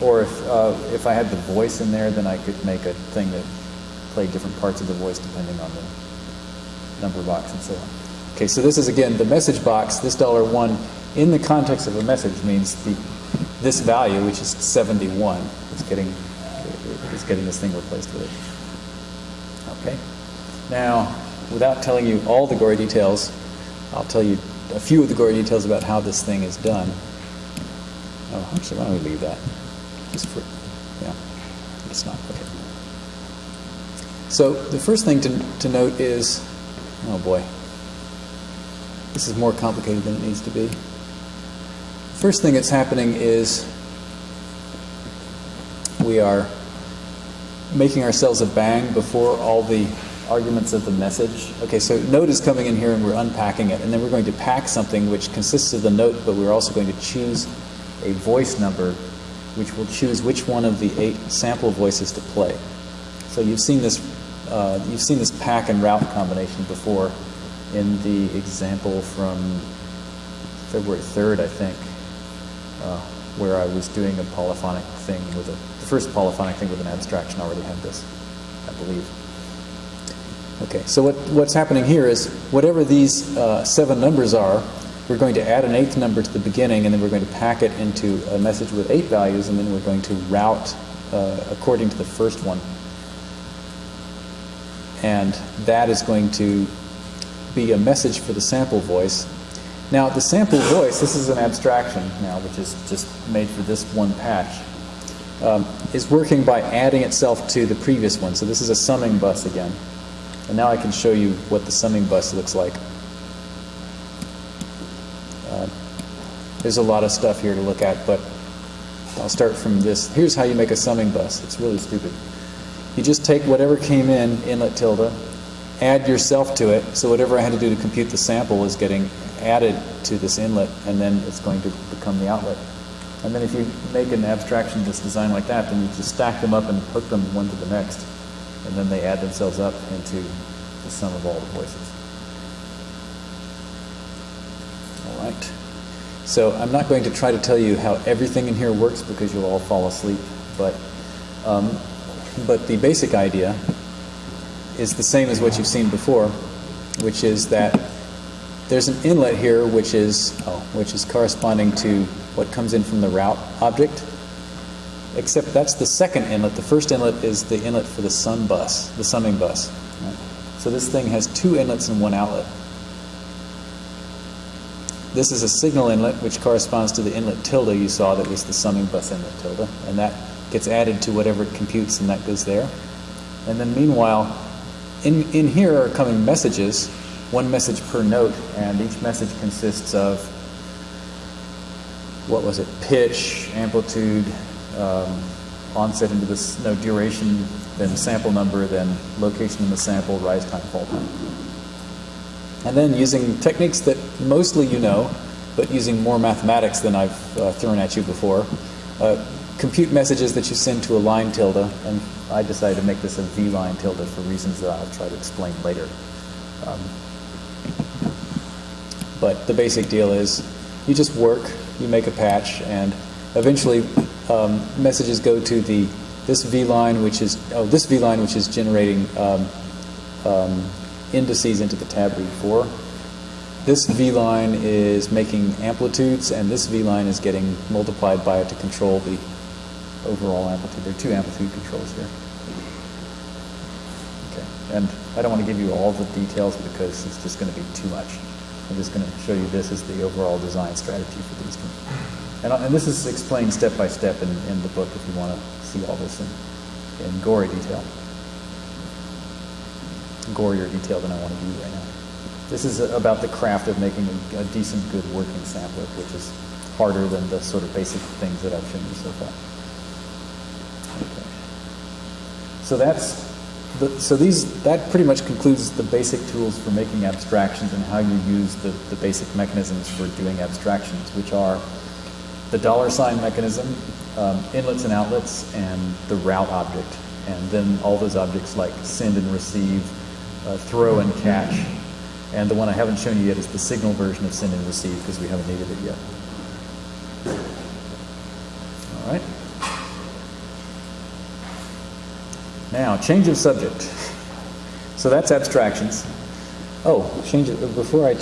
Or if, uh, if I had the voice in there, then I could make a thing that played different parts of the voice depending on the number box and so on. Okay, so this is again the message box. This dollar one in the context of a message means the this value, which is 71, is getting is getting this thing replaced with it. Okay. Now, without telling you all the gory details, I'll tell you a few of the gory details about how this thing is done. Oh, actually, why don't we leave that? just for, yeah, it's not, okay. So the first thing to, to note is, oh boy, this is more complicated than it needs to be. First thing that's happening is we are making ourselves a bang before all the arguments of the message. Okay, so note is coming in here and we're unpacking it, and then we're going to pack something which consists of the note, but we're also going to choose a voice number which will choose which one of the eight sample voices to play. So you've seen this, uh, you've seen this pack and route combination before in the example from February 3rd, I think, uh, where I was doing a polyphonic thing with a, first polyphonic thing with an abstraction already had this, I believe. Okay, so what, what's happening here is whatever these uh, seven numbers are, we're going to add an eighth number to the beginning, and then we're going to pack it into a message with eight values, and then we're going to route uh, according to the first one. And that is going to be a message for the sample voice. Now, the sample voice, this is an abstraction now, which is just made for this one patch, um, is working by adding itself to the previous one. So this is a summing bus again. And now I can show you what the summing bus looks like. There's a lot of stuff here to look at, but I'll start from this. Here's how you make a summing bus. It's really stupid. You just take whatever came in, inlet tilde, add yourself to it, so whatever I had to do to compute the sample is getting added to this inlet, and then it's going to become the outlet. And then if you make an abstraction that's designed like that, then you just stack them up and hook them one to the next, and then they add themselves up into the sum of all the voices. All right. So I'm not going to try to tell you how everything in here works because you'll all fall asleep, but, um, but the basic idea is the same as what you've seen before, which is that there's an inlet here which is, oh, which is corresponding to what comes in from the route object, except that's the second inlet. The first inlet is the inlet for the sum bus, the summing bus. Right? So this thing has two inlets and one outlet. This is a signal inlet, which corresponds to the inlet tilde you saw that was the summing bus inlet tilde, and that gets added to whatever it computes, and that goes there. And then meanwhile, in, in here are coming messages, one message per note, and each message consists of what was it? Pitch, amplitude, um, onset into this, no, duration, then sample number, then location in the sample, rise time, fall time. And then using techniques that mostly you know, but using more mathematics than I've uh, thrown at you before, uh, compute messages that you send to a line tilde, and I decided to make this a v line tilde for reasons that I'll try to explain later. Um, but the basic deal is you just work, you make a patch, and eventually um, messages go to the this v line, which is oh this v line, which is generating um, um, indices into the tab read 4. This v line is making amplitudes, and this v line is getting multiplied by it to control the overall amplitude. There are two amplitude controls here. Okay, and I don't want to give you all the details because it's just going to be too much. I'm just going to show you this as the overall design strategy for these. And, and this is explained step by step in, in the book if you want to see all this in, in gory detail. Gorier detail than I want to do right now. This is about the craft of making a, a decent, good working sampler, which is harder than the sort of basic things that I've shown you so far. Okay. So that's the, so these that pretty much concludes the basic tools for making abstractions and how you use the, the basic mechanisms for doing abstractions, which are the dollar sign mechanism, um, inlets and outlets, and the route object, and then all those objects like send and receive, uh, throw and catch. And the one I haven't shown you yet is the signal version of send and receive because we haven't needed it yet. All right. Now, change of subject. So that's abstractions. Oh, change it before I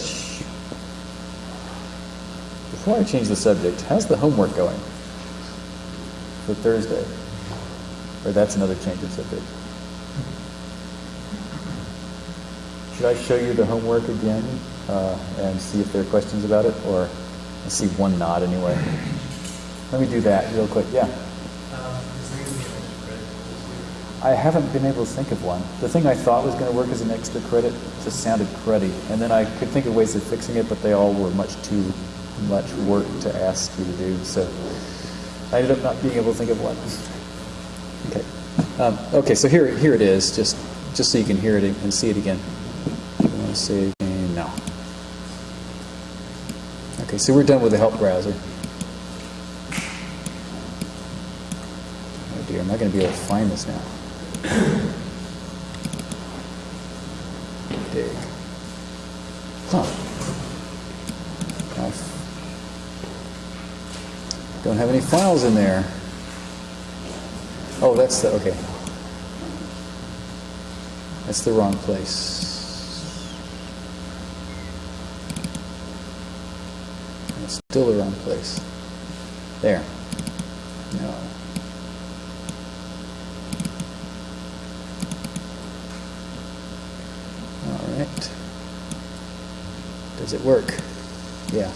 before I change the subject. How's the homework going for Thursday? Or that's another change of subject. Should I show you the homework again uh, and see if there are questions about it, or I see one nod anyway. Let me do that real quick. Yeah. I haven't been able to think of one. The thing I thought was going to work as an extra credit just sounded cruddy, and then I could think of ways of fixing it, but they all were much too much work to ask you to do. So I ended up not being able to think of one. Okay. Um, okay. So here, here it is. Just, just so you can hear it and see it again. You want to save? No. Okay. So we're done with the help browser. Oh dear, am I going to be able to find this now? Dig. Huh. I don't have any files in there. Oh, that's the, okay. That's the wrong place. That's still the wrong place. There. No. Does it work? Yeah.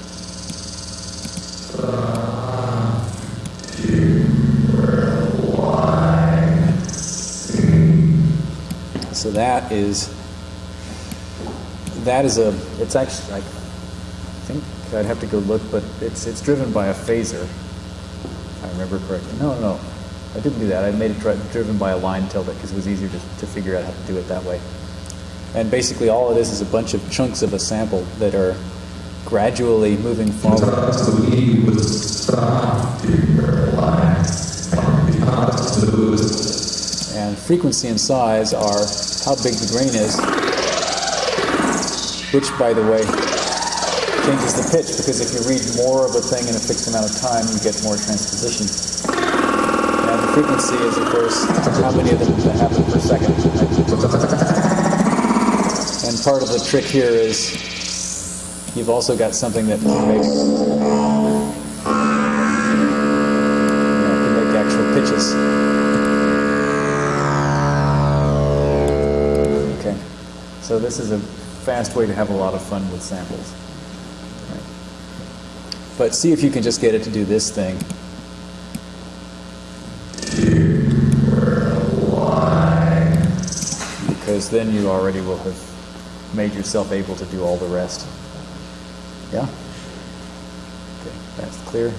So that is that is a it's actually I think I'd have to go look, but it's it's driven by a phasor. I remember correctly. No, no, I didn't do that. I made it dri- driven by a line tilde because it was easier to, to figure out how to do it that way. And basically, all it is is a bunch of chunks of a sample that are gradually moving forward. And frequency and size are how big the grain is, which, by the way, changes the pitch because if you read more of a thing in a fixed amount of time, you get more transposition. And the frequency is, of course, how many of them happen per second. Part of the trick here is you've also got something that can make, you know, can make actual pitches. Okay, so this is a fast way to have a lot of fun with samples. But see if you can just get it to do this thing. Because then you already will have made yourself able to do all the rest. Yeah? Okay, that's clear.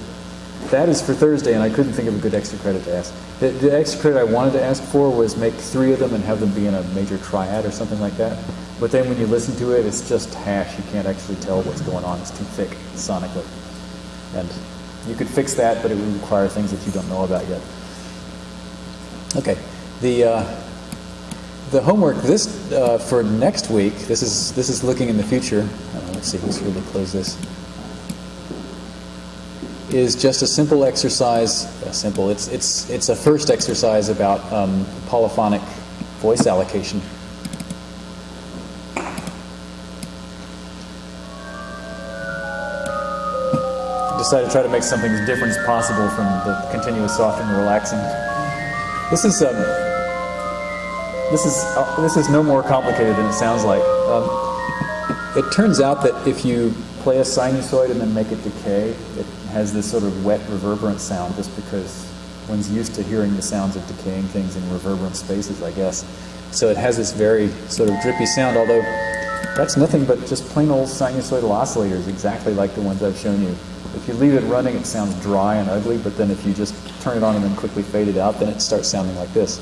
that is for Thursday, and I couldn't think of a good extra credit to ask. The, the extra credit I wanted to ask for was make three of them and have them be in a major triad or something like that. But then when you listen to it, it's just hash. You can't actually tell what's going on. It's too thick sonically. And you could fix that, but it would require things that you don't know about yet. Okay. The uh, the homework this uh, for next week. This is this is looking in the future. Uh, let's see. Let's really close this. Is just a simple exercise. Uh, simple. It's it's it's a first exercise about um, polyphonic voice allocation. Decided to try to make something as different as possible from the continuous soft and relaxing. This is um, this is uh, this is no more complicated than it sounds like. Um, it turns out that if you play a sinusoid and then make it decay, it has this sort of wet reverberant sound just because one's used to hearing the sounds of decaying things in reverberant spaces, I guess. So it has this very sort of drippy sound, although that's nothing but just plain old sinusoidal oscillators, exactly like the ones I've shown you. If you leave it running, it sounds dry and ugly, but then if you just turn it on and then quickly fade it out, then it starts sounding like this.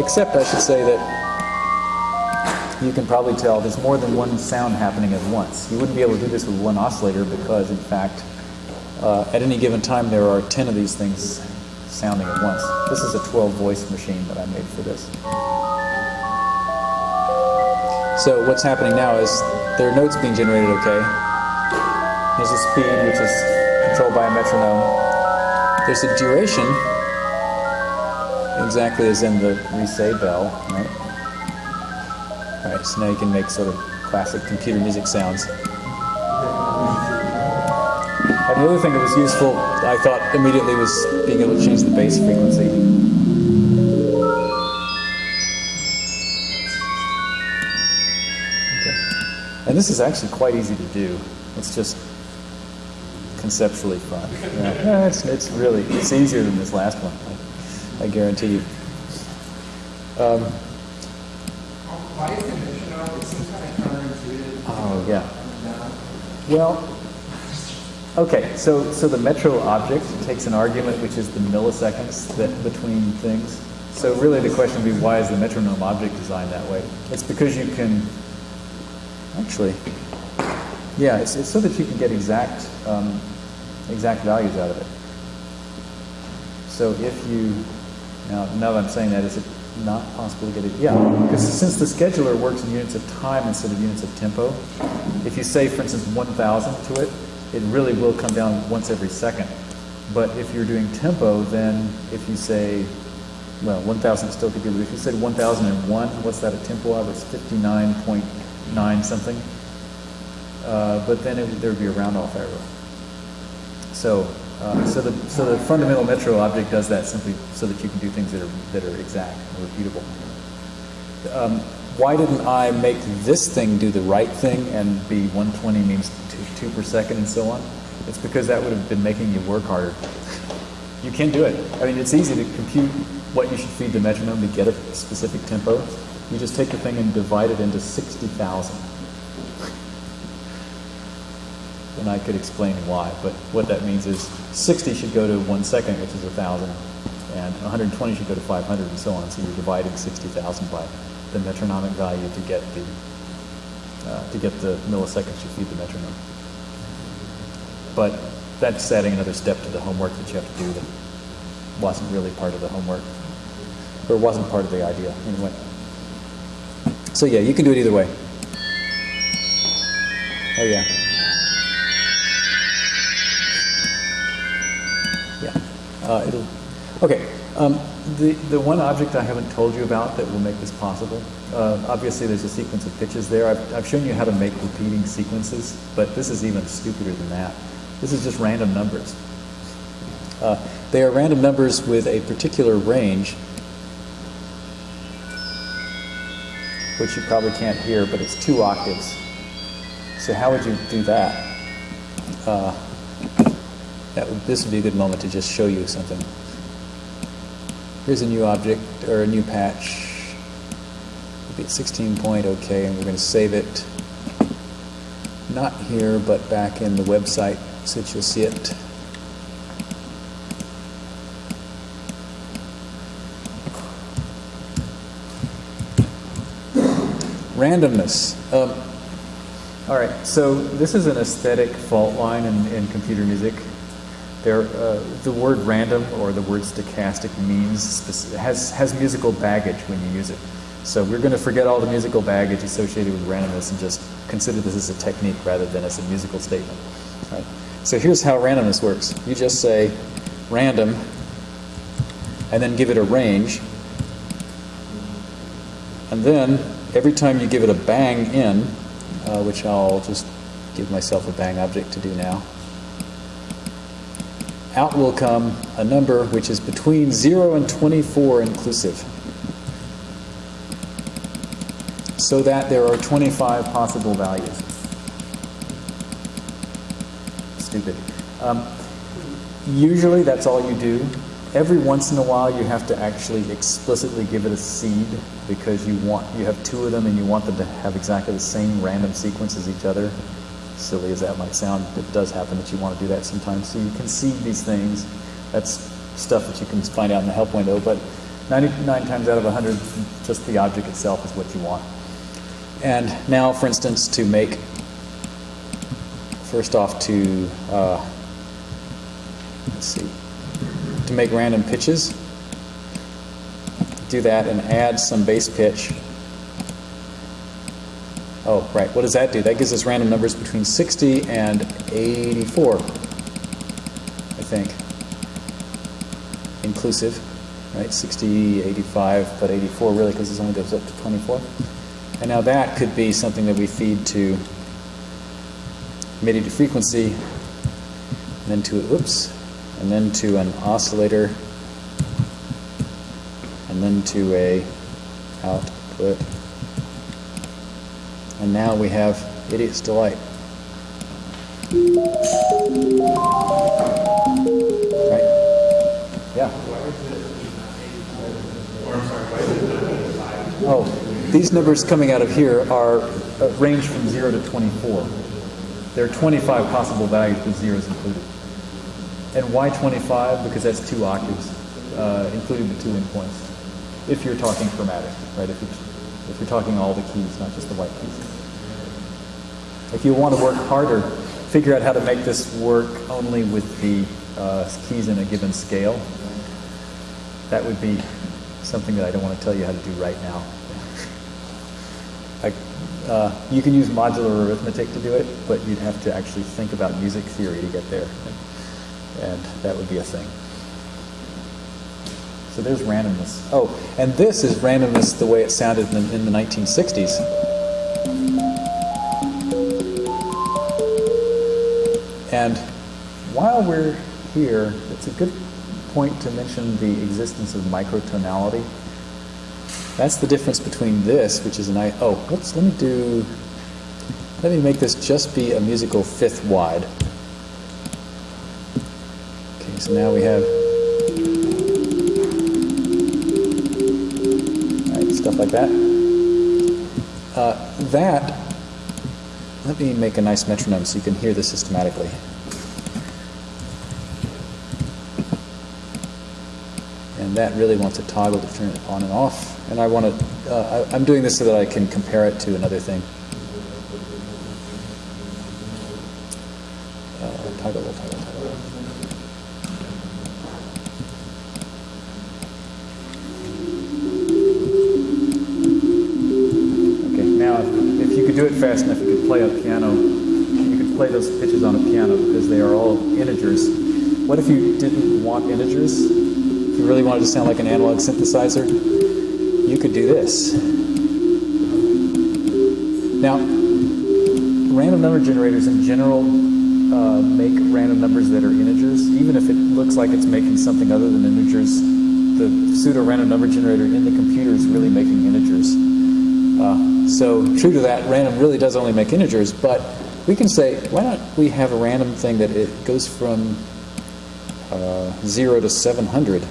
Except, I should say that you can probably tell there's more than one sound happening at once. You wouldn't be able to do this with one oscillator because, in fact, uh, at any given time there are 10 of these things sounding at once. This is a 12 voice machine that I made for this. So what's happening now is there are notes being generated okay. There's a speed, which is controlled by a metronome. There's a duration, exactly as in the Risset bell, right? All right, so now you can make sort of classic computer music sounds. And the other thing that was useful, I thought immediately, was being able to change the bass frequency. And this is actually quite easy to do. It's just conceptually fun. Yeah, it's, it's really it's easier than this last one. I, guarantee you. Um, Why is the? It seems kind of counterintuitive. oh yeah. Well, okay. So so the metro object takes an argument which is the milliseconds that between things. So really the question would be why is the metronome object designed that way? It's because you can actually yeah, it's, it's so that you can get exact um, exact values out of it. So if you now now I'm saying that, is it not possible to get it? Yeah, because since the scheduler works in units of time instead of units of tempo, if you say, for instance, 1,000 to it, it really will come down once every second. But if you're doing tempo, then if you say, well, 1,000 still could be, but if you said 1,001, what's that a tempo of? It's 59.9 something. Uh, but then it, there would be a round off error. So, uh, so the so the fundamental metro object does that simply so that you can do things that are that are exact and repeatable. Um, why didn't I make this thing do the right thing and be 120 means two, two per second and so on? It's because that would have been making you work harder. You can't do it. I mean, it's easy to compute what you should feed the metronome to get a specific tempo. You just take the thing and divide it into 60,000 and I could explain why. But what that means is 60 should go to one second, which is 1,000, and 120 should go to 500, and so on. So you're dividing 60,000 by the metronomic value to get the uh, to get the milliseconds you feed the metronome. But that's adding another step to the homework that you have to do that wasn't really part of the homework, or wasn't part of the idea anyway. So yeah, you can do it either way. Oh yeah. Uh, it'll, okay, um, the, the one object I haven't told you about that will make this possible, uh, obviously there's a sequence of pitches there. I've, I've shown you how to make repeating sequences, but this is even stupider than that. This is just random numbers. Uh, they are random numbers with a particular range, which you probably can't hear, but it's two octaves. So how would you do that? Uh, that would, this would be a good moment to just show you something. Here's a new object, or a new patch. It'll be at 16 point, okay, and we're going to save it. Not here, but back in the website, since you'll see it. randomness. Um, all right, so this is an aesthetic fault line in, in computer music. There, uh, the word random or the word stochastic means has has musical baggage when you use it. So we're going to forget all the musical baggage associated with randomness and just consider this as a technique rather than as a musical statement. Right? So here's how randomness works. You just say random and then give it a range. And then every time you give it a bang in, uh, which I'll just give myself a bang object to do now, out will come a number which is between 0 and 24 inclusive. So that there are 25 possible values. Stupid. Um, usually that's all you do. Every once in a while you have to actually explicitly give it a seed because you want you have two of them and you want them to have exactly the same random sequence as each other silly as that might sound, it does happen that you want to do that sometimes. So you can see these things. That's stuff that you can find out in the help window, but 99 times out of 100, just the object itself is what you want. And now, for instance, to make, first off to, uh, let's see, to make random pitches, do that and add some bass pitch Oh, right. What does that do? That gives us random numbers between 60 and 84, I think. Inclusive, right? 60, 85, but 84 really because it only goes up to 24. And now that could be something that we feed to MIDI to frequency, and then to, oops, and then to an oscillator, and then to a output. And now we have Idiot's Delight. Right? Yeah. Oh, these numbers coming out of here are uh, range from 0 to 24. There are 25 possible values with zeros included. And why 25? Because that's two octaves, uh, including the two endpoints. If you're talking chromatic, right? If if you're talking all the keys, not just the white keys. If you want to work harder, figure out how to make this work only with the uh, keys in a given scale. That would be something that I don't want to tell you how to do right now. I, uh, you can use modular arithmetic to do it, but you'd have to actually think about music theory to get there. And that would be a thing. So there's randomness. Oh, and this is randomness the way it sounded in the, in the 1960s. And while we're here, it's a good point to mention the existence of microtonality. That's the difference between this, which is an I. Oh, let's let me do. Let me make this just be a musical fifth wide. Okay, so now we have like that. Uh, that. Let me make a nice metronome so you can hear this systematically. and that really wants a toggle to turn it on and off. And I want to, uh, I, I'm doing this so that I can compare it to another thing. What if you didn't want integers? If you really wanted to sound like an analog synthesizer, you could do this. Now, random number generators in general uh, make random numbers that are integers, even if it looks like it's making something other than integers. The pseudo random number generator in the computer is really making integers. Uh, so, true to that, random really does only make integers, but we can say, why not we have a random thing that it goes from uh, 0 to 700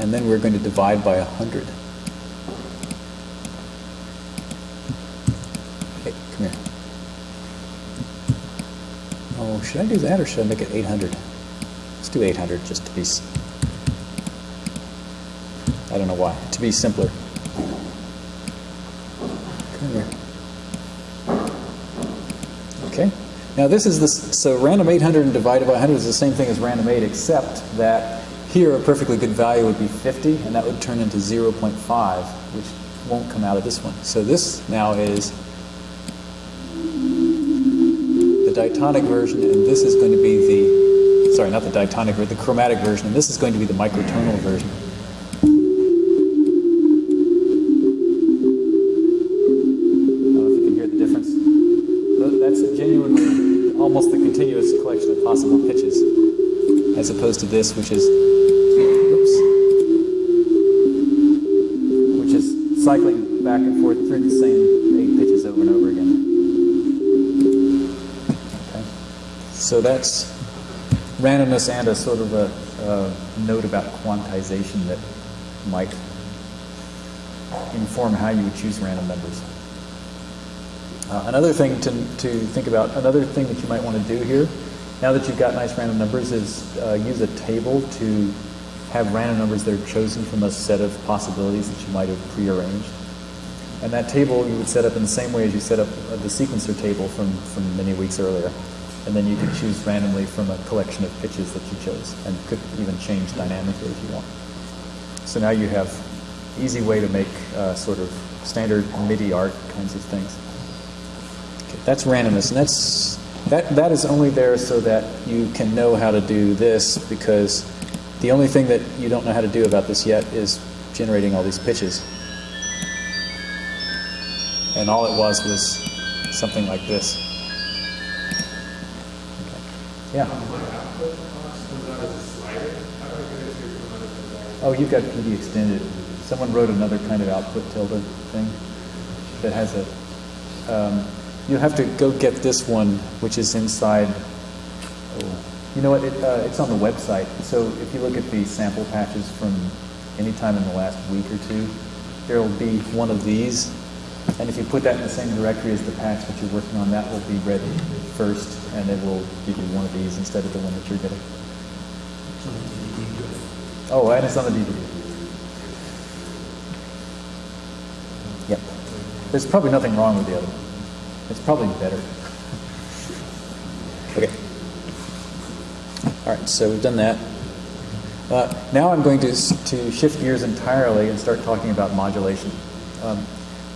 and then we're going to divide by 100. Okay, come here. Oh, should I do that or should I make it 800? Let's do 800 just to be, I don't know why, to be simpler. Now this is this, so random 800 divided by 100 is the same thing as random 8, except that here a perfectly good value would be 50, and that would turn into 0.5, which won't come out of this one. So this now is the diatonic version, and this is going to be the, sorry, not the diatonic, but the chromatic version, and this is going to be the microtonal version. Opposed to this, which is, oops, which is cycling back and forth through the same eight pitches over and over again. Okay. So that's randomness and a sort of a, a note about quantization that might inform how you would choose random numbers. Uh, another thing to, to think about, another thing that you might want to do here, now that you've got nice random numbers, is uh, use a table to have random numbers that are chosen from a set of possibilities that you might have prearranged. And that table you would set up in the same way as you set up the sequencer table from, from many weeks earlier. And then you could choose randomly from a collection of pitches that you chose, and could even change dynamically if you want. So now you have easy way to make uh, sort of standard MIDI art kinds of things. Okay, that's randomness, and that's that that is only there so that you can know how to do this because the only thing that you don't know how to do about this yet is generating all these pitches. And all it was was something like this. Okay. Yeah. Oh, you've got PD extended. Someone wrote another kind of output tilde thing that has a. Um, you have to go get this one, which is inside. Oh, you know what? It, uh, it's on the website. So if you look at the sample patches from any time in the last week or two, there will be one of these. And if you put that in the same directory as the patch that you're working on, that will be read first, and it will give you one of these instead of the one that you're getting. Oh, and it's on the DVD. Yep. There's probably nothing wrong with the other one. It's probably better. Okay. All right, so we've done that. Uh, now I'm going to, to shift gears entirely and start talking about modulation. Um,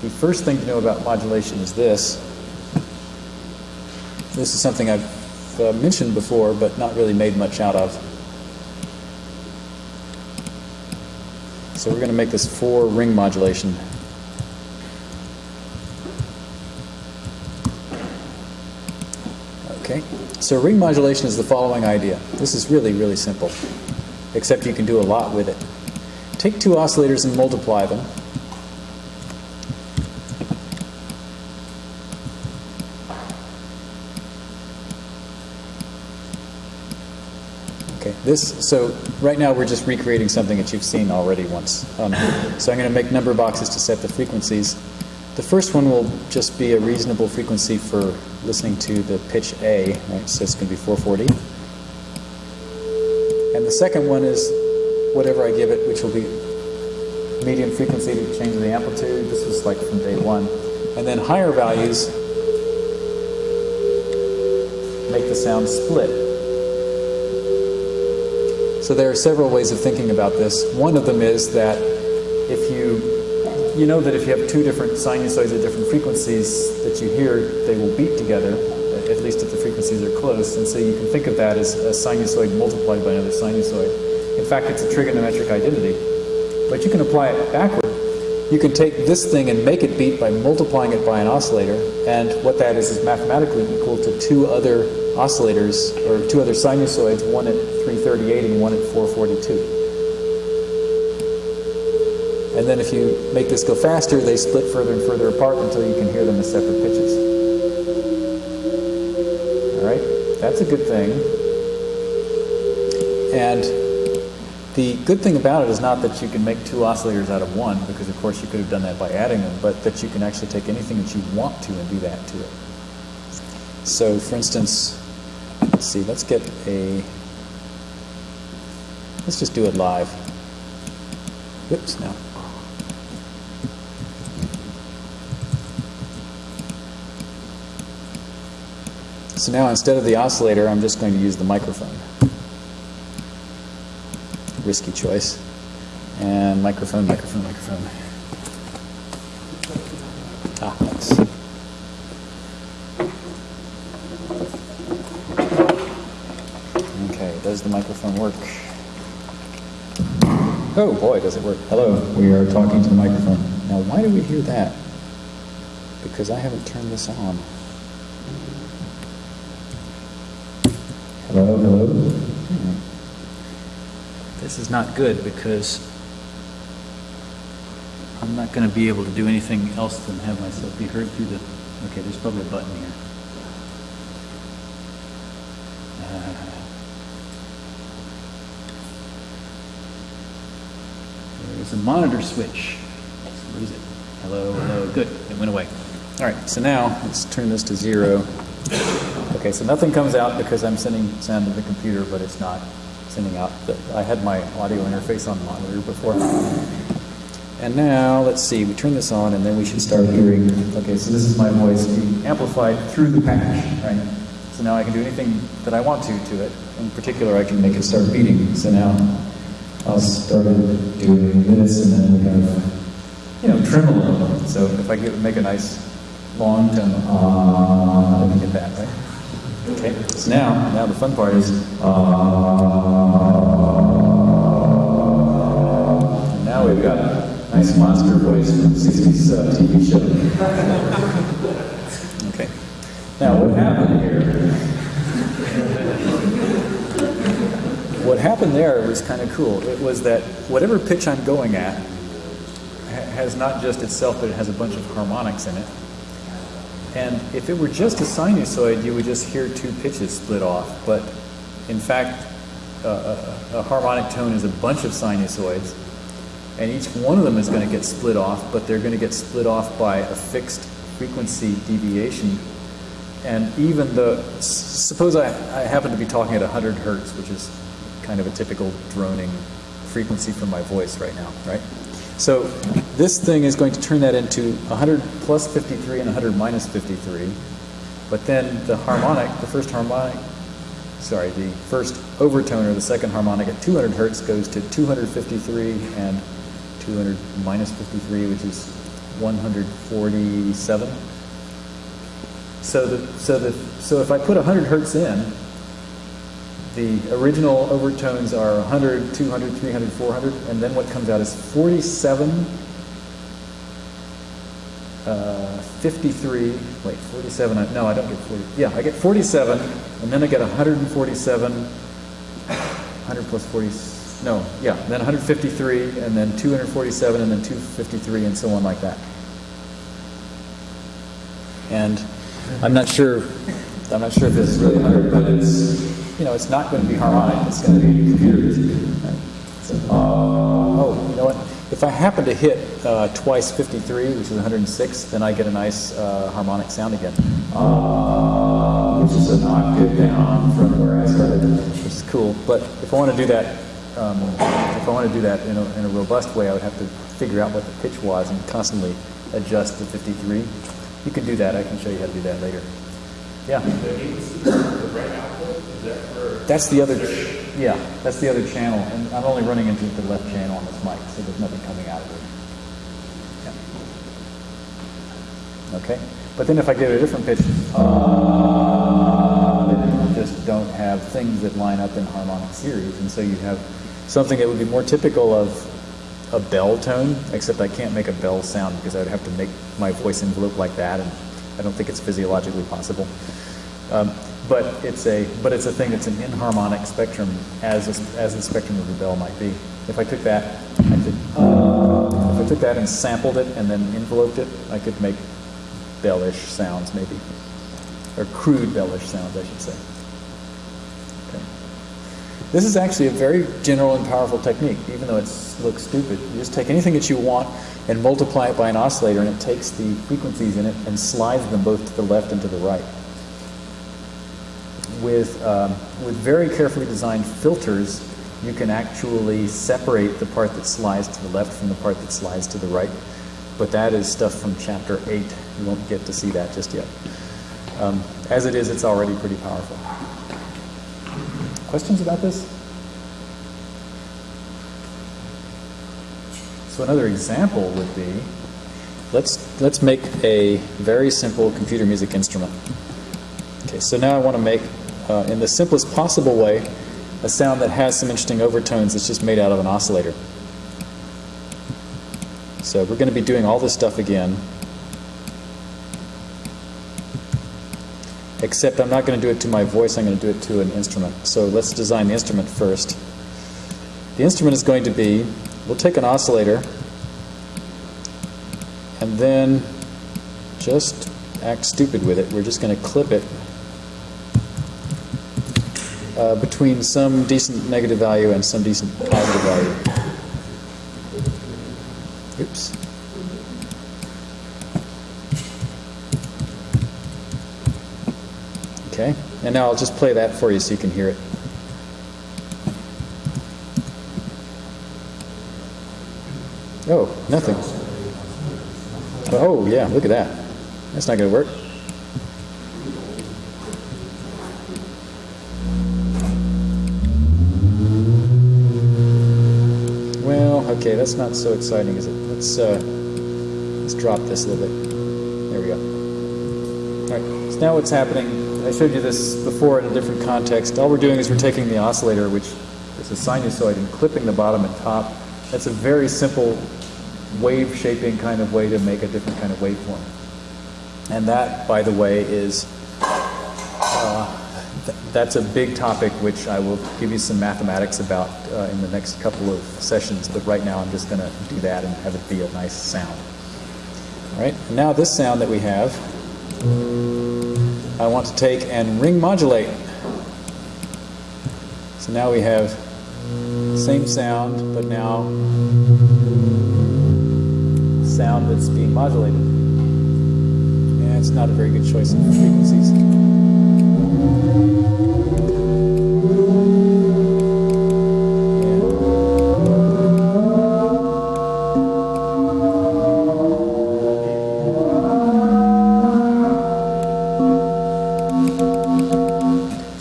the first thing to know about modulation is this. This is something I've uh, mentioned before, but not really made much out of. So we're going to make this for ring modulation. Okay, so ring modulation is the following idea. This is really, really simple, except you can do a lot with it. Take two oscillators and multiply them. Okay, this, so right now we're just recreating something that you've seen already once. Um, so I'm going to make number boxes to set the frequencies. The first one will just be a reasonable frequency for listening to the pitch A, right? So it's going to be 440. And the second one is whatever I give it, which will be medium frequency to change the amplitude. This was like from day one. And then higher values make the sound split. So there are several ways of thinking about this. One of them is that if you you know that if you have two different sinusoids at different frequencies that you hear, they will beat together, at least if the frequencies are close. And so you can think of that as a sinusoid multiplied by another sinusoid. In fact, it's a trigonometric identity. But you can apply it backward. You can take this thing and make it beat by multiplying it by an oscillator. And what that is is mathematically equal to two other oscillators, or two other sinusoids, one at 338 and one at 442. Then if you make this go faster, they split further and further apart until you can hear them as separate pitches. All right, that's a good thing. And the good thing about it is not that you can make two oscillators out of one, because of course you could have done that by adding them, but that you can actually take anything that you want to and do that to it. So for instance, let's see, let's get a, let's just do it live. Whoops, no. So now instead of the oscillator, I'm just going to use the microphone. Risky choice. And microphone, microphone, microphone. Ah, thanks. Okay, does the microphone work? Oh boy, does it work. Hello, we are talking to the microphone. Now, why do we hear that? Because I haven't turned this on. Hello. This is not good because I'm not going to be able to do anything else than have myself be heard through the. Okay, there's probably a button here. Uh, There's a monitor switch. Where is it? Hello, hello. Good. It went away. All right. So now let's turn this to zero. Okay. So nothing comes out because I'm sending sound to the computer, but it's not sending out. The, I had my audio interface on the monitor before. And now let's see. We turn this on, and then we should start hearing. Okay. So this is my voice being amplified through the patch, right? So now I can do anything that I want to to it. In particular, I can make it start beating. So now I'll start doing this, and then we have, you know, tremolo. So if I make a nice long tone, ah, let me get that, right? Okay, so now, now the fun part is, and now we've got a nice monster voice from 60s uh, TV show. Okay, now what happened here? what happened there was kind of cool. It was that whatever pitch I'm going at has not just itself, but it has a bunch of harmonics in it. And if it were just a sinusoid, you would just hear two pitches split off. But in fact, uh, a, a harmonic tone is a bunch of sinusoids, and each one of them is going to get split off, but they're going to get split off by a fixed frequency deviation and even the, suppose I, I happen to be talking at 100 hertz, which is kind of a typical droning frequency from my voice right now, right? So this thing is going to turn that into 100 plus 53 and 100 minus 53. But then the harmonic, the first harmonic, sorry, the first overtone or the second harmonic at 200 hertz goes to 253 and 200 minus 53, which is 147. So the so the so if I put 100 hertz in, the original overtones are 100, 200, 300, 400, and then what comes out is 47, uh, 53. Wait, 47. I- No, I don't get 40. Yeah, I get 47, and then I get 147. 100 plus 40. No, yeah, then 153, and then 247, and then 253, and so on like that. And I'm not sure. I'm not sure if this is really 100, but it's you know it's not going to be harmonic. It's going to be computer. Right? So, uh, oh, you know what? If I happen to hit uh, twice 53, which is 106, then I get a nice uh, harmonic sound again, uh, which is an octave down from where I started, which is cool. But if I want to do that, um, if I want to do that in a, in a robust way, I would have to figure out what the pitch was and constantly adjust the 53. You can do that. I can show you how to do that later. Yeah. That's the other, yeah, that's the other channel, and I'm only running into the left channel on this mic, so there's nothing coming out of it. Yeah. Okay, but then if I give it a different pitch, uh, just don't have things that line up in harmonic series, and so you have something that would be more typical of a bell tone, except I can't make a bell sound because I would have to make my voice envelope like that, and I don't think it's physiologically possible. Um, but it's a but it's a thing that's an inharmonic spectrum, as a, as the spectrum of the bell might be. If I took that, I could if I took that and sampled it and then enveloped it, I could make bellish sounds maybe, or crude bellish sounds, I should say. Okay. This is actually a very general and powerful technique, even though it looks stupid. You just take anything that you want and multiply it by an oscillator, and it takes the frequencies in it and slides them both to the left and to the right. With, um, with very carefully designed filters, you can actually separate the part that slides to the left from the part that slides to the right. But that is stuff from chapter 8. You won't get to see that just yet. Um, As it is, it's already pretty powerful. Questions about this? So another example would be, let's, let's make a very simple computer music instrument. Okay, so now I want to make, uh, in the simplest possible way, a sound that has some interesting overtones that's just made out of an oscillator. So we're going to be doing all this stuff again. Except I'm not going to do it to my voice, I'm going to do it to an instrument. So let's design the instrument first. The instrument is going to be, we'll take an oscillator and then just act stupid with it. We're just going to clip it uh, between some decent negative value and some decent positive value. Oops. Okay, and now I'll just play that for you so you can hear it. Oh, nothing. Oh, yeah, look at that. That's not going to work. Well, okay, that's not so exciting, is it? Let's uh, let's drop this a little bit. There we go. All right. So now what's happening? I showed you this before in a different context. All we're doing is we're taking the oscillator, which is a sinusoid, and clipping the bottom and top. That's a very simple wave shaping kind of way to make a different kind of waveform. And that, by the way, is that's a big topic which I will give you some mathematics about uh, in the next couple of sessions. But right now, I'm just going to do that and have it be a nice sound. All right. Now this sound that we have, I want to take and ring modulate. So now we have same sound, but now sound that's being modulated. Yeah, it's not a very good choice of frequencies.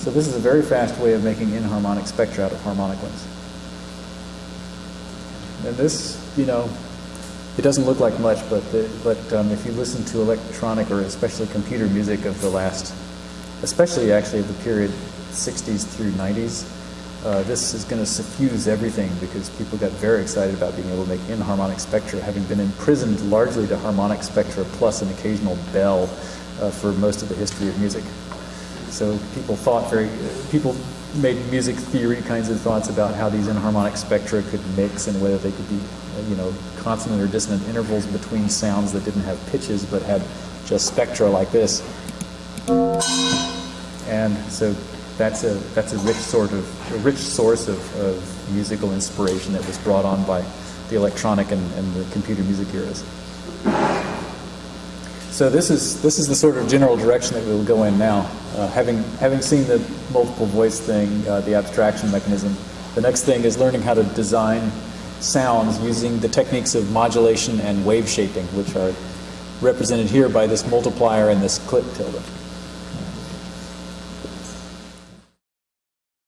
So this is a very fast way of making inharmonic spectra out of harmonic ones. And this, you know, it doesn't look like much, but the, but um, if you listen to electronic or especially computer music of the last, especially actually the period 60s through 90s, uh, this is going to suffuse everything because people got very excited about being able to make inharmonic spectra, having been imprisoned largely to harmonic spectra plus an occasional bell uh, for most of the history of music. So people thought very, people made music theory kinds of thoughts about how these inharmonic spectra could mix and whether they could be, you know, consonant or dissonant intervals between sounds that didn't have pitches but had just spectra like this. And so that's a that's a rich sort of a rich source of, of musical inspiration that was brought on by the electronic and, and the computer music eras. So this is this is the sort of general direction that we will go in now. Uh, having having seen the multiple voice thing, uh, the abstraction mechanism, the next thing is learning how to design sounds using the techniques of modulation and wave shaping, which are represented here by this multiplier and this clip tilde.